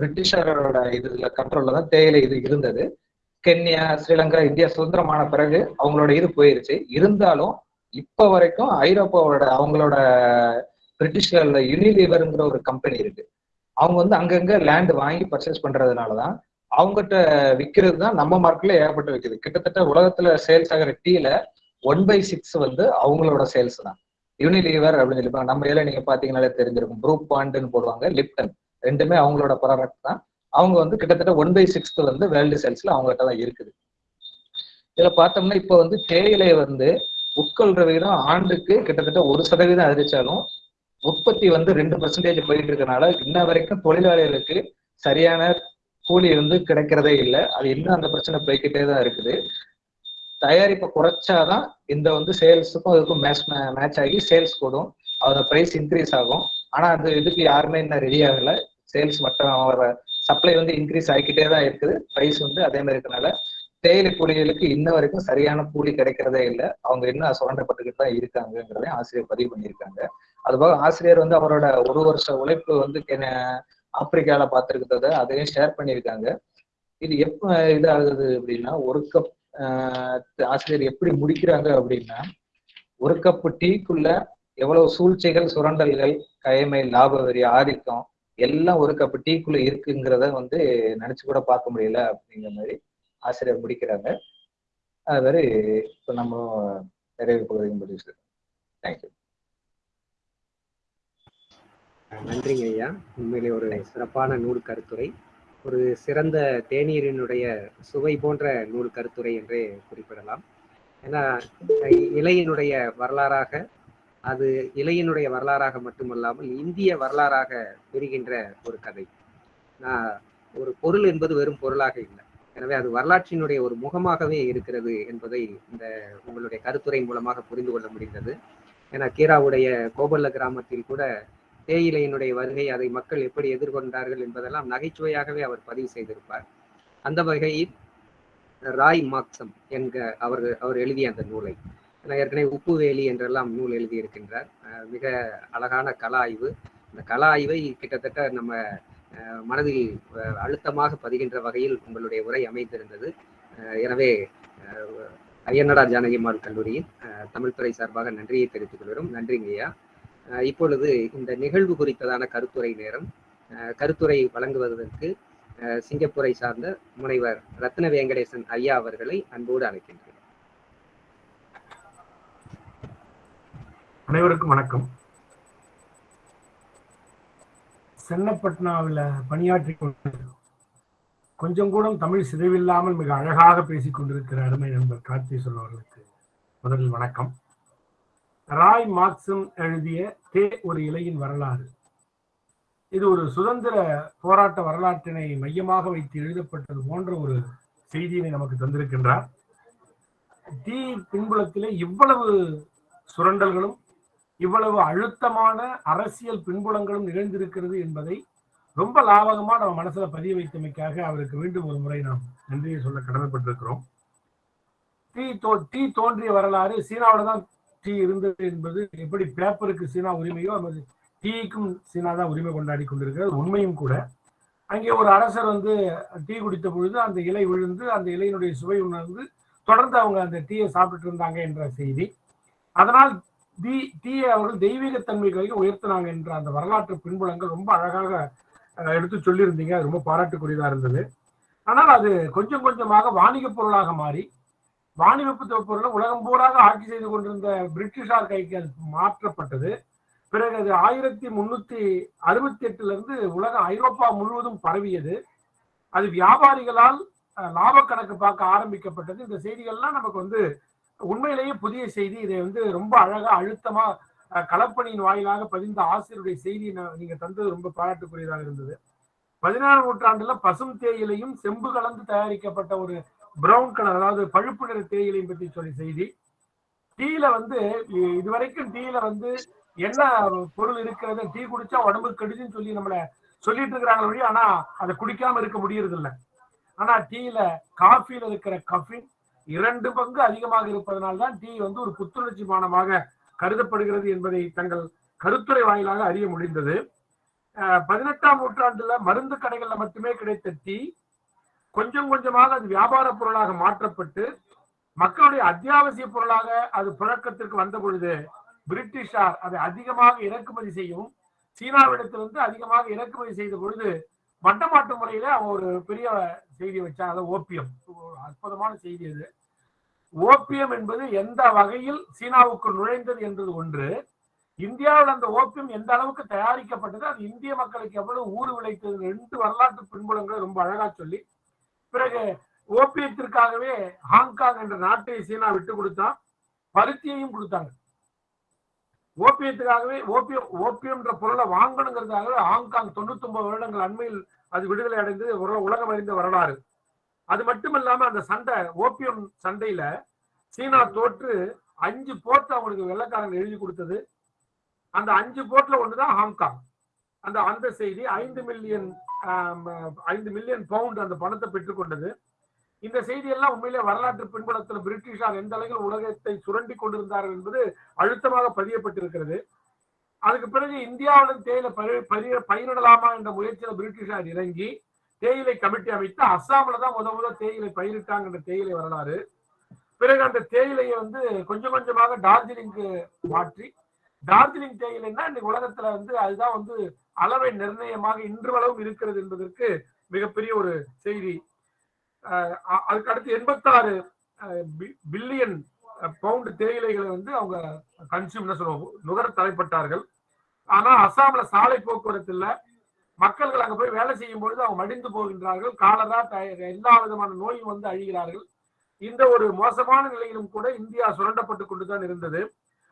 பிரிட்டிஷரோட இதுல கண்ட்ரோல்ல தான் தேயிலை இது இருந்தது. கென்யா ஸ்ரீலங்கா இந்தியா சுதந்திரமான பிறகு அவங்களோட இது போயிருச்சு. இருந்தாலும் இப்ப வரைக்கும் ஐரோப்பாவோட அவங்களோட பிரிட்டிஷ்ல யூனிலீவருங்கிற ஒரு கம்பெனி இருக்கு. அவங்க வந்து அங்கங்க லேண்ட் வாங்கி பர்ச்சேஸ் பண்றதுனாலதான் அவங்ககிட்ட விற்கிறது தான் நம்ம மார்க்கெட்ல ஏகப்பட்டு விற்குது கிட்டத்தட்ட உலகத்துல சேல்ஸ் ஆகிற டீல ஒன் பை சிக்ஸ் வந்து அவங்களோட சேல்ஸ் தான். யூனிலீவர் அப்படின்னு சொல்லிப்பாங்க நம்ம இதில் நீங்க பாத்தீங்கன்னாலே தெரிஞ்சிருக்கும். ப்ரூப் பாண்டுன்னு போடுவாங்க லிப்டன் ரெண்டுமே அவங்களோட ப்ராடக்ட் தான். அவங்க வந்து கிட்டத்தட்ட ஒன் பை சிக்ஸ்த் வந்து வேர்ல்டு சேல்ஸ்ல அவங்ககிட்ட தான் இருக்குது. இதுல பார்த்தோம்னா இப்போ வந்து தேயிலை வந்து உட்கொள்ற விகிதம் ஆண்டுக்கு கிட்டத்தட்ட ஒரு சதவீதம் அதிரிச்சாலும் உற்பத்தி வந்து ரெண்டு பர்சன்டேஜ் போயிட்டு இருக்கனால இன்ன வரைக்கும் தொழிலாளிகளுக்கு சரியான கூலி வந்து கிடைக்கிறதே இல்லை. அது இன்னும் அந்த பிரச்சனை போய்கிட்டே தான் இருக்குது. தயாரிப்பை குறைச்சாதான் இந்த வந்து சேல்ஸுக்கும் அதுக்கும் மேட்ச் மேட்ச் ஆகி சேல்ஸ் கூடும். அதோட ப்ரைஸ் இன்க்ரீஸ் ஆகும். ஆனா அது இதுக்கு யாருமே இன்னும் ரெடி ஆகல. சேல்ஸ் மட்டும் சப்ளை வந்து இன்க்ரீஸ் ஆகிக்கிட்டே தான் இருக்குது. ப்ரைஸ் வந்து அதே மாதிரி இருக்கனால தேயிலை கூலிகளுக்கு இன்ன வரைக்கும் சரியான கூலி கிடைக்கிறதே இல்லை. அவங்க இன்னும் சுரண்டப்பட்டுக்கிட்டு தான் இருக்காங்கிறத ஆசிரியர் பதிவு பண்ணியிருக்காங்க. அதுபோக ஆசிரியர் வந்து அவரோட ஒரு வருஷ உழைப்பு வந்து ஆப்பிரிக்கால பார்த்துருக்கிறத அதையும் ஷேர் பண்ணியிருக்காங்க. இது எப்ப இதாகுது அப்படின்னா ஒரு கப் ஆசிரியர் எப்படி முடிக்கிறாங்க அப்படின்னா ஒரு கப்பு டீக்குள்ள எவ்வளவு சூழ்ச்சிகள் சுரண்டல்கள் கயமை லாப வரி ஆதிக்கம் எல்லாம் ஒரு கப்பு டீக்குள்ள இருக்குங்கிறத வந்து நினைச்சு கூட பார்க்க முடியல அப்படிங்கிற மாதிரி ஆசிரியர் முடிக்கிறாங்க. அது மாதிரி இப்போ நம்ம நிறைவு பகுதியும் முடிச்சு தேங்க்யூ நன்றிங்க ஐயா. உண்மையிலே ஒரு சிறப்பான நூல் கருத்துரை. ஒரு சிறந்த தேநீரினுடைய சுவை போன்ற நூல் கருத்துரை என்றே குறிப்பிடலாம். ஏன்னா இலையினுடைய வரலாறாக அது இலையினுடைய வரலாறாக மட்டுமல்லாமல் இந்திய வரலாறாக பெறுகின்ற ஒரு கதை. நான் ஒரு பொருள் என்பது வெறும் பொருளாக இல்லை. எனவே அது வரலாற்றினுடைய ஒரு முகமாகவே இருக்கிறது என்பதை இந்த உங்களுடைய கருத்துரை மூலமாக புரிந்து கொள்ள முடிந்தது. ஏன்னா கீராவுடைய கோபல்ல கிராமத்தில் கூட தேயிலையினுடைய வருகை அதை மக்கள் எப்படி எதிர்கொண்டார்கள் என்பதெல்லாம் நகைச்சுவையாகவே அவர் பதிவு செய்திருப்பார். அந்த வகையில் ராய் மாக்சம் என்க அவர் அவர் எழுதிய அந்த நூலை. நான் ஏற்கனவே உப்புவேலி என்றெல்லாம் நூல் எழுதியிருக்கின்றார். மிக அழகான கலா ஆய்வு. அந்த கலா ஆய்வை கிட்டத்தட்ட நம்ம மனதில் அழுத்தமாக பதிகின்ற வகையில் உங்களுடைய உரை அமைந்திருந்தது. எனவே ஐயன்னடா ஜானகிமால் கல்லூரியின் தமிழ்துறை சார்பாக நன்றியை தெரிவித்துக் கொள்கிறோம். நன்றிங்கய்யா. இப்பொழுது இந்த நிகழ்வு குறித்ததான கருத்துரை நேரம். கருத்துரை வழங்குவதற்கு சிங்கப்பூரை சார்ந்த முனைவர் ரத்ன வெங்கடேசன் ஐயா அவர்களை அன்போடு அழைக்கின்றேன். அனைவருக்கும் வணக்கம். சென்னப்பட்னாவில் பணியாற்றி கொண்டு கொஞ்சம் கூட தமிழ் சிதைவில்லாமல் மிக அழகாக பேசிக் கொண்டிருக்கிற அருமை நண்பர் கார்த்தி அவர்களுக்கு முதலில் வணக்கம். ராய் மார்க்சம் எழுதிய தே ஒரு இலையின் வரலாறு. இது ஒரு சுதந்திர போராட்ட வரலாற்றினை மையமாக வைத்து எழுதப்பட்டது போன்ற ஒரு செய்தியினை நமக்கு தந்திருக்கின்றார். தீ பின்புலத்திலே இவ்வளவு சுரண்டல்களும் இவ்வளவு அழுத்தமான அரசியல் பின்புலங்களும் நிகழ்ந்திருக்கிறது என்பதை ரொம்ப லாபகமா நம்ம மனசுல பதிய வைத்தமைக்காக அவருக்கு மீண்டும் ஒரு முறை நாம் நன்றியை சொல்ல கடமைப்பட்டிருக்கிறோம். டீ தோ டீ தோன்றிய வரலாறு சீனாவோட தான் டீ இருந்தது என்பது எப்படி பேப்பருக்கு சீனா உரிமையோ அது டீக்கும் சீனா தான் உரிமை கொண்டாடி கொண்டிருக்கிறது உண்மையும் கூட. அங்கே ஒரு அரசர் வந்து டீ குடித்த பொழுது அந்த இலை விழுந்து அந்த இலையினுடைய சுவை உணர்ந்து தொடர்ந்து அவங்க அந்த டீயை சாப்பிட்டு இருந்தாங்க என்ற செய்தி. அதனால் டீ டீயை அவர்கள் தெய்வீகத்தன்மைகளுக்கு உயர்த்தினாங்க என்ற அந்த வரலாற்று பின்புலங்கள் ரொம்ப அழகாக எடுத்து சொல்லியிருந்தீங்க. ரொம்ப பாராட்டுக்குரியதாக இருந்தது. ஆனால் அது கொஞ்சம் கொஞ்சமாக வாணிக பொருளாக மாறி வாணிவெப்பு பொருளை உலகம் பூராக ஆட்சி செய்து கொண்டிருந்த பிரிட்டிஷார் கைக்கு அது மாற்றப்பட்டது. பிறகு அது ஆயிரத்தி முன்னூத்தி அறுபத்தி எட்டுல இருந்து உலக ஐரோப்பா முழுவதும் பரவியது. அது வியாபாரிகளால் லாப கணக்கு பார்க்க ஆரம்பிக்கப்பட்டது. இந்த செய்திகள்லாம் நமக்கு வந்து உண்மையிலேயே புதிய செய்தி. இதை வந்து ரொம்ப அழகா அழுத்தமா அஹ், களப்பணியின் வாயிலாக பதிந்த ஆசிரியருடைய செய்தி நீங்க தந்தது ரொம்ப பாராட்டுக்குரியதாக இருந்தது. பதினாறாம் நூற்றாண்டுல பசும் தேயிலையும் செம்பு கலந்து தயாரிக்கப்பட்ட ஒரு பிரவுன் கலர் அதாவது பழுப்பு நிற தேயிலையும் பற்றி சொல்லி செய்தி. டீல வந்து இதுவரைக்கும் டீல வந்து என்ன பொருள் இருக்கிறது? டீ குடிச்சா உடம்பு கெடுதுன்னு சொல்லி நம்மள சொல்லிட்டு இருக்கிறாங்க வழி ஆனா அதை குடிக்காம இருக்க முடியறது இல்ல ஆனா டீல காஃபில இருக்கிற கஃபின் இரண்டு பங்கு அதிகமாக இருப்பதனால தான் டீ வந்து ஒரு புத்துணர்ச்சி பானமாக கருதப்படுகிறது என்பதை தங்கள் கருத்துரை வாயிலாக அறிய முடிந்தது. பதினெட்டாம் நூற்றாண்டுல மருந்து கடைகள்ல மட்டுமே கிடைத்த டீ கொஞ்சம் கொஞ்சமாக அது வியாபார பொருளாக மாற்றப்பட்டு மக்களுடைய அத்தியாவசிய பொருளாக அது புழக்கத்திற்கு வந்த பொழுது பிரிட்டிஷார் அதை அதிகமாக இறக்குமதி செய்யும் சீனாவிடத்திலிருந்து அதிகமாக இறக்குமதி செய்த பொழுது மட்டமாட்டு முறையில அவன் ஒரு பெரிய செய்தி வச்சா அதை ஓபியம். அற்புதமான செய்தி அது. ஓபியம் என்பது எந்த வகையில் சீனாவுக்குள் நுழைந்தது என்பது ஒன்று. இந்தியாவில் அந்த ஓபியம் எந்த அளவுக்கு தயாரிக்கப்பட்டது அது இந்திய மக்களுக்கு எவ்வளவு ஊறு விளைத்தது ரெண்டு வரலாற்று பின்புலங்களை ரொம்ப அழகா சொல்லி பிறகு ஓபியத்திற்காகவே ஹாங்காங் என்ற நாட்டை சீனா விட்டு கொடுத்தா பருத்தியையும் கொடுத்தாங்க. ஓபியத்துக்காகவே ஓபியம் ஓபியம்ன்ற பொருளை வாங்கணுங்கிறதுக்காகவே ஹாங்காங் தொண்ணூத்தி ஒன்பது வருடங்கள் அண்மையில் அது விடுதலை அடைந்து உலகம் அறிந்த வரலாறு. அது மட்டுமல்லாம அந்த சண்டை ஓபியம் சண்டையில சீனா தோற்று அஞ்சு போர்ட் அவங்களுக்கு வெள்ளக்காரங்க எழுதி கொடுத்தது. அந்த அஞ்சு போர்ட்ல ஒண்ணுதான் ஹாங்காங். அந்த அந்த செய்தி ஐந்து மில்லியன் ஐந்து மில்லியன் பவுண்ட் அந்த பணத்தை பெற்றுக்கொண்டது இந்த செய்தி எல்லாம் உண்மையிலே வரலாற்று பின்புலத்தில் பிரிட்டிஷார் எந்த அளவில் உலகத்தை சுரண்டி கொண்டிருந்தார்கள் என்பது அழுத்தமாக பதியப்பட்டிருக்கிறது. அதுக்கு பிறகு இந்தியாவுடன் தேயிலை பயிர் பயிரிடலாமா என்ற முயற்சியில பிரிட்டிஷார் இறங்கி தேயிலை கமிட்டி அமைத்து அஸ்ஸாமில் தான் முத முத தேயிலை பயிரிட்டாங்க என்ற தேயிலை வரலாறு. பிறகு அந்த தேயிலையை வந்து கொஞ்சம் கொஞ்சமாக டார்ஜிலிங்க்கு மாற்றி டார்ஜிலிங் தேயிலைன்னா இன்னைக்கு உலகத்துல வந்து அதுதான் வந்து அளவை நிர்ணயமாக இன்றளவும் இருக்கிறது என்பதற்கு மிகப்பெரிய ஒரு செய்தி. அதுக்கு அடுத்து எண்பத்தாறு பில்லியன் பவுண்ட் தேயிலைகளை வந்து அவங்க கன்சியூம் சொல்லுவோம் நுகர தலைப்பட்டார்கள். ஆனா அஸ்ஸாம்ல சாலை போக்குவரத்து இல்ல. மக்கள்கள் அங்க போய் வேலை செய்யும் பொழுது அவங்க மடிந்து போகின்றார்கள். காலரா எல்லா விதமான நோயும் வந்து அழிகிறார்கள். இந்த ஒரு மோசமான நிலையிலும் கூட இந்தியா சுரண்டப்பட்டு கொண்டுதான் இருந்தது.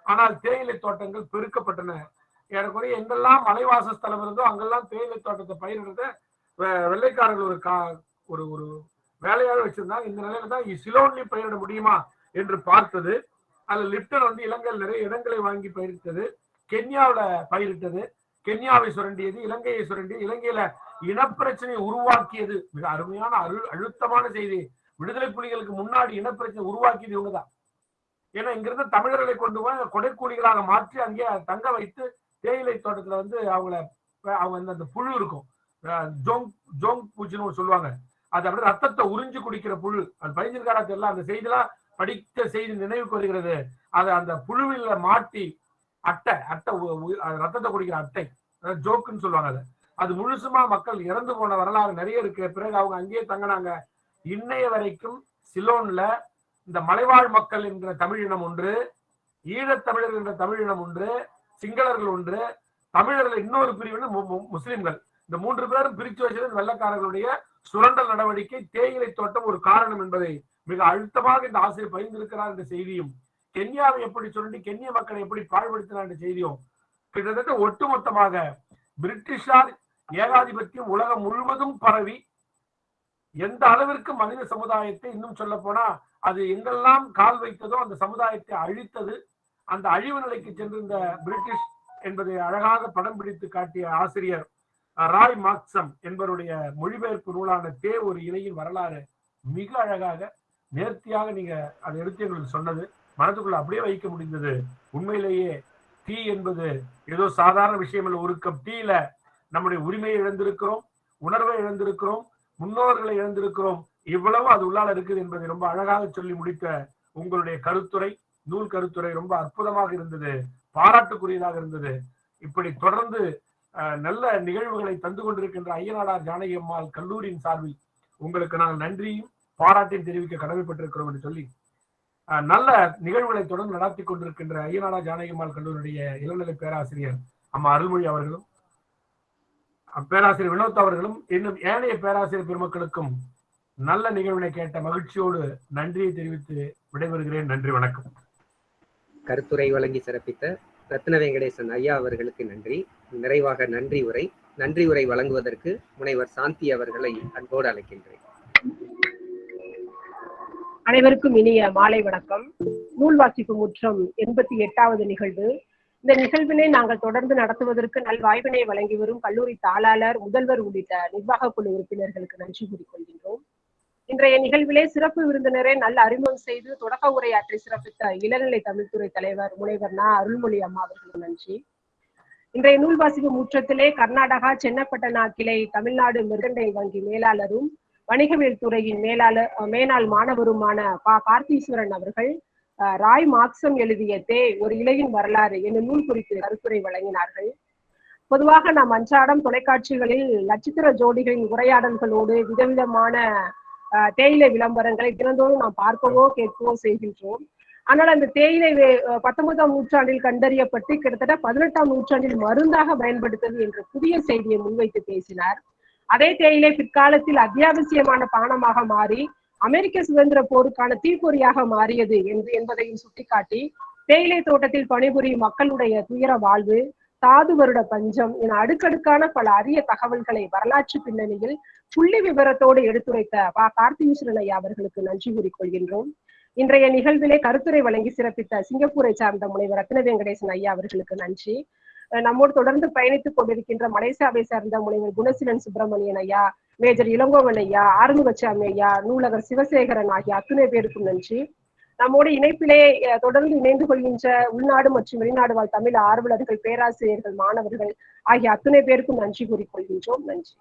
ஆனால் தேயிலை தோட்டங்கள் பெருக்கப்பட்டன. ஏறக்குறைய எங்கெல்லாம் மலைவாசஸ்தலம் இருந்தோ அங்கெல்லாம் தேயிலை தோட்டத்தை பயிரிடுறத வெ- வெள்ளைக்காரர்கள் ஒரு கா ஒரு ஒரு வேலையாக வச்சிருந்தாங்க. இந்த நிலையில தான் சிலோன்லி பயிரிட முடியுமா என்று பார்த்தது. அதுல லிப்டன் வந்து இலங்கையில் நிறைய இடங்களை வாங்கி பயிரிட்டது. கென்யாவில பயிரிட்டது. கென்யாவை சுரண்டியது இலங்கையை சுரண்டியது. இலங்கையில இனப்பிரச்சனையை உருவாக்கியது. மிக அருமையான அழு அழுத்தமான செய்தி. விடுதலை புலிகளுக்கு முன்னாடி இனப்பிரச்சனை உருவாக்கியது இவங்கதான் ஏன்னா இங்கிருந்து தமிழர்களை கொண்டு போய் கொடைக்கூலிகளாக மாற்றி அங்கே தங்க வைத்து தேயிலை தோட்டத்துல வந்து அவங்கள அவங்க அந்த- அந்த புழு இருக்கும். ஜோங் ஜோங் பூச்சின்னு சொல்லுவாங்க. அது அப்படியே ரத்தத்தை உறிஞ்சு குடிக்கிற புழு. அது பதிஞ்சிருக்காரா தெரியல. அந்த செய்திலாம் படித்த செய்தி நினைவுக்கு வருகிறது. அதை அந்த புழுவில மாட்டி அட்டை அட்டை ரத்தத்தை குடிக்கிற அட்டை. அதாவது ஜோக்குன்னு சொல்லுவாங்க அதை. அது முழுசுமா மக்கள் இறந்து போன வரலாறு நிறைய இருக்கு. பிறகு அவங்க அங்கேயே தங்கினாங்க. இன்னைய வரைக்கும் சிலோன்ல இந்த மலைவாழ் மக்கள் என்ற தமிழினம் ஒன்று ஈழத்தமிழர் என்ற தமிழினம் ஒன்று சிங்களர்கள் ஒன்று தமிழர்கள் இன்னொரு பிரிவினர் முஸ்லிம்கள். இந்த மூன்று பேரும் பிரித்து வச்சது வெள்ளக்காரர்களுடைய சுரண்டல் நடவடிக்கை தேயிலை தோட்டம் ஒரு காரணம் என்பதை மிக அழுத்தமாக இந்த ஆசிரியர் பகிர்ந்திருக்கிறார் என்ற செய்தியும் கென்யாவை எப்படி சுரண்டி கென்ய மக்களை எப்படி பாழ்படுத்தினார் என்ற செய்தியும் கிட்டத்தட்ட ஒட்டுமொத்தமாக பிரிட்டிஷார் ஏகாதிபத்தியம் உலகம் முழுவதும் பரவி எந்த அளவிற்கு மனித சமுதாயத்தை இன்னும் சொல்ல போனா அது எங்கெல்லாம் கால் வைத்ததோ அந்த சமுதாயத்தை அழித்தது அந்த அழிவு நிலைக்கு சென்றிருந்த பிரிட்டிஷ் என்பதை அழகாக படம் பிடித்து காட்டிய ஆசிரியர் ராய் மாக்சம் என்பவருடைய மொழிபெயர்ப்பு நூலான தே ஒரு இலையின் வரலாறு மிக அழகாக நேர்த்தியாக நீங்க அதை எடுத்து எங்களுக்கு சொன்னது. மனதுக்குள்ள அப்படியே வைக்க முடிந்தது. உண்மையிலேயே டீ என்பது ஏதோ சாதாரண விஷயம் இல்லை. ஒரு கப் டீல நம்முடைய உரிமையை இழந்திருக்கிறோம் உணர்வை இழந்திருக்கிறோம் முன்னோர்களை இழந்திருக்கிறோம். இவ்வளவு அது உள்ளால இருக்குது என்பதை ரொம்ப அழகாக சொல்லி முடித்த உங்களுடைய கருத்துரை நூல் கருத்துரை ரொம்ப அற்புதமாக இருந்தது பாராட்டுக்குரியதாக இருந்தது. இப்படி தொடர்ந்து அஹ், நல்ல நிகழ்வுகளை தந்து கொண்டிருக்கின்ற ஐயனாடார் ஜானகி அம்மாள் கல்லூரியின் சார்பில் உங்களுக்கு நாங்கள் நன்றியும் பாராட்டையும் தெரிவிக்க கடமைப்பட்டிருக்கிறோம் என்று சொல்லி நல்ல நிகழ்வுகளை தொடர்ந்து நடத்தி கொண்டிருக்கின்ற ஐயனாடார் ஜானகி அம்மாள் கல்லூரியுடைய இளநிலை பேராசிரியர் அம்மா அருள்மொழி அவர்களும் பேராசிரியர் வினோத் அவர்களும் இன்னும் ஏனைய பேராசிரியர் பெருமக்களுக்கும் நல்ல நிகழ்வினை கேட்ட மகிழ்ச்சியோடு நன்றியை தெரிவித்து விடைபெறுகிறேன். நன்றி வணக்கம். கருத்துரை வழங்கி சிறப்பித்த ரத்ன வெங்கடேசன் ஐயா அவர்களுக்கு நன்றி. நிறைவாக நன்றி உரை நன்றி உரை வழங்குவதற்கு முனைவர் சாந்தி அவர்களை அன்போடு அழைக்கின்றேன். அனைவருக்கும் இனிய மாலை வணக்கம். நூல் வாசிப்பு முற்றம் எண்பத்தி எட்டாவது நிகழ்வு இந்த நிகழ்வினை நாங்கள் தொடர்ந்து நடத்துவதற்கு நல் வழங்கி வரும் கல்லூரி தாளாளர் முதல்வர் உள்ளிட்ட நிர்வாக குழு உறுப்பினர்களுக்கு நன்றி கூறிக்கொள்கின்றோம் இன்றைய நிகழ்விலே சிறப்பு விருந்தினரை நல்ல அறிமுகம் செய்து தொடக்க உரையாற்றி சிறப்பித்த இளநிலை தமிழ்துறை தலைவர் முனைவர் நா. அருள்மொழி அம்மா அவர்களுக்கு நன்றி. இன்றைய நூல் வாசிப்பு முற்றத்திலே கர்நாடகா சென்னப்பட்டனா கிளை தமிழ்நாடு மிருகண்டை வங்கி மேலாளரும் வணிகவியல் துறையின் மேலாளர் மேனாள் மாணவருமான பா. கார்த்தீஸ்வரன் அவர்கள் ராய் மார்க்சம் எழுதிய தே ஒரு இலையின் வரலாறு என்னும் நூல் குறித்து கருத்துரை வழங்கினார்கள். பொதுவாக நாம் அன்றாடம் தொலைக்காட்சிகளில் நட்சத்திர ஜோடிகளின் உரையாடல்களோடு விதவிதமான தேயிலை விளம்பரங்களை தினந்தோறும் நாம் பார்க்கவோ கேட்கவோ செய்கின்றோம். ஆனால் அந்த தேயிலை பத்தொன்பதாம் நூற்றாண்டில் கண்டறியப்பட்டு கிட்டத்தட்ட பதினெட்டாம் நூற்றாண்டில் மருந்தாக பயன்படுத்தது என்ற புதிய செய்தியை முன்வைத்து பேசினார். அதே தேயிலை பிற்காலத்தில் அத்தியாவசியமான பானமாக மாறி அமெரிக்க சுதந்திர போருக்கான தீப்பொறியாக மாறியது என்று என்பதையும் சுட்டிக்காட்டி தேயிலை தோட்டத்தில் பணிபுரியும் மக்களுடைய துயர வாழ்வு தாது வருட பஞ்சம் என அடுக்கடுக்கான பல அரிய தகவல்களை வரலாற்று பின்னணியில் புள்ளி விவரத்தோடு எடுத்துரைத்த பா. கார்த்திகேஸ்வரன் ஐயா அவர்களுக்கு நன்றி கூறிக்கொள்கின்றோம். இன்றைய நிகழ்விலே கருத்துரை வழங்கி சிறப்பித்த சிங்கப்பூரை சார்ந்த முனைவர் ரத்ன வெங்கடேசன் ஐயா அவர்களுக்கு நன்றி. நம்மோடு தொடர்ந்து பயணித்துக் கொண்டிருக்கின்ற மலேசியாவை சார்ந்த முனைவர் குணசீலன் சுப்பிரமணியன் ஐயா மேஜர் இளங்கோவன் ஐயா ஆறுமுகசாமி ஐயா நூலகர் சிவசேகரன் ஆகிய அத்துணை பேருக்கும் நன்றி. நம்மோடு இணைப்பிலே தொடர்ந்து இணைந்து கொள்கின்ற உள்நாடு மற்றும் வெளிநாடு வாழ் தமிழ் ஆர்வலர்கள் பேராசிரியர்கள் மாணவர்கள் ஆகிய அத்துணை பேருக்கும் நன்றி கூறிக்கொள்கின்றோம் நன்றி.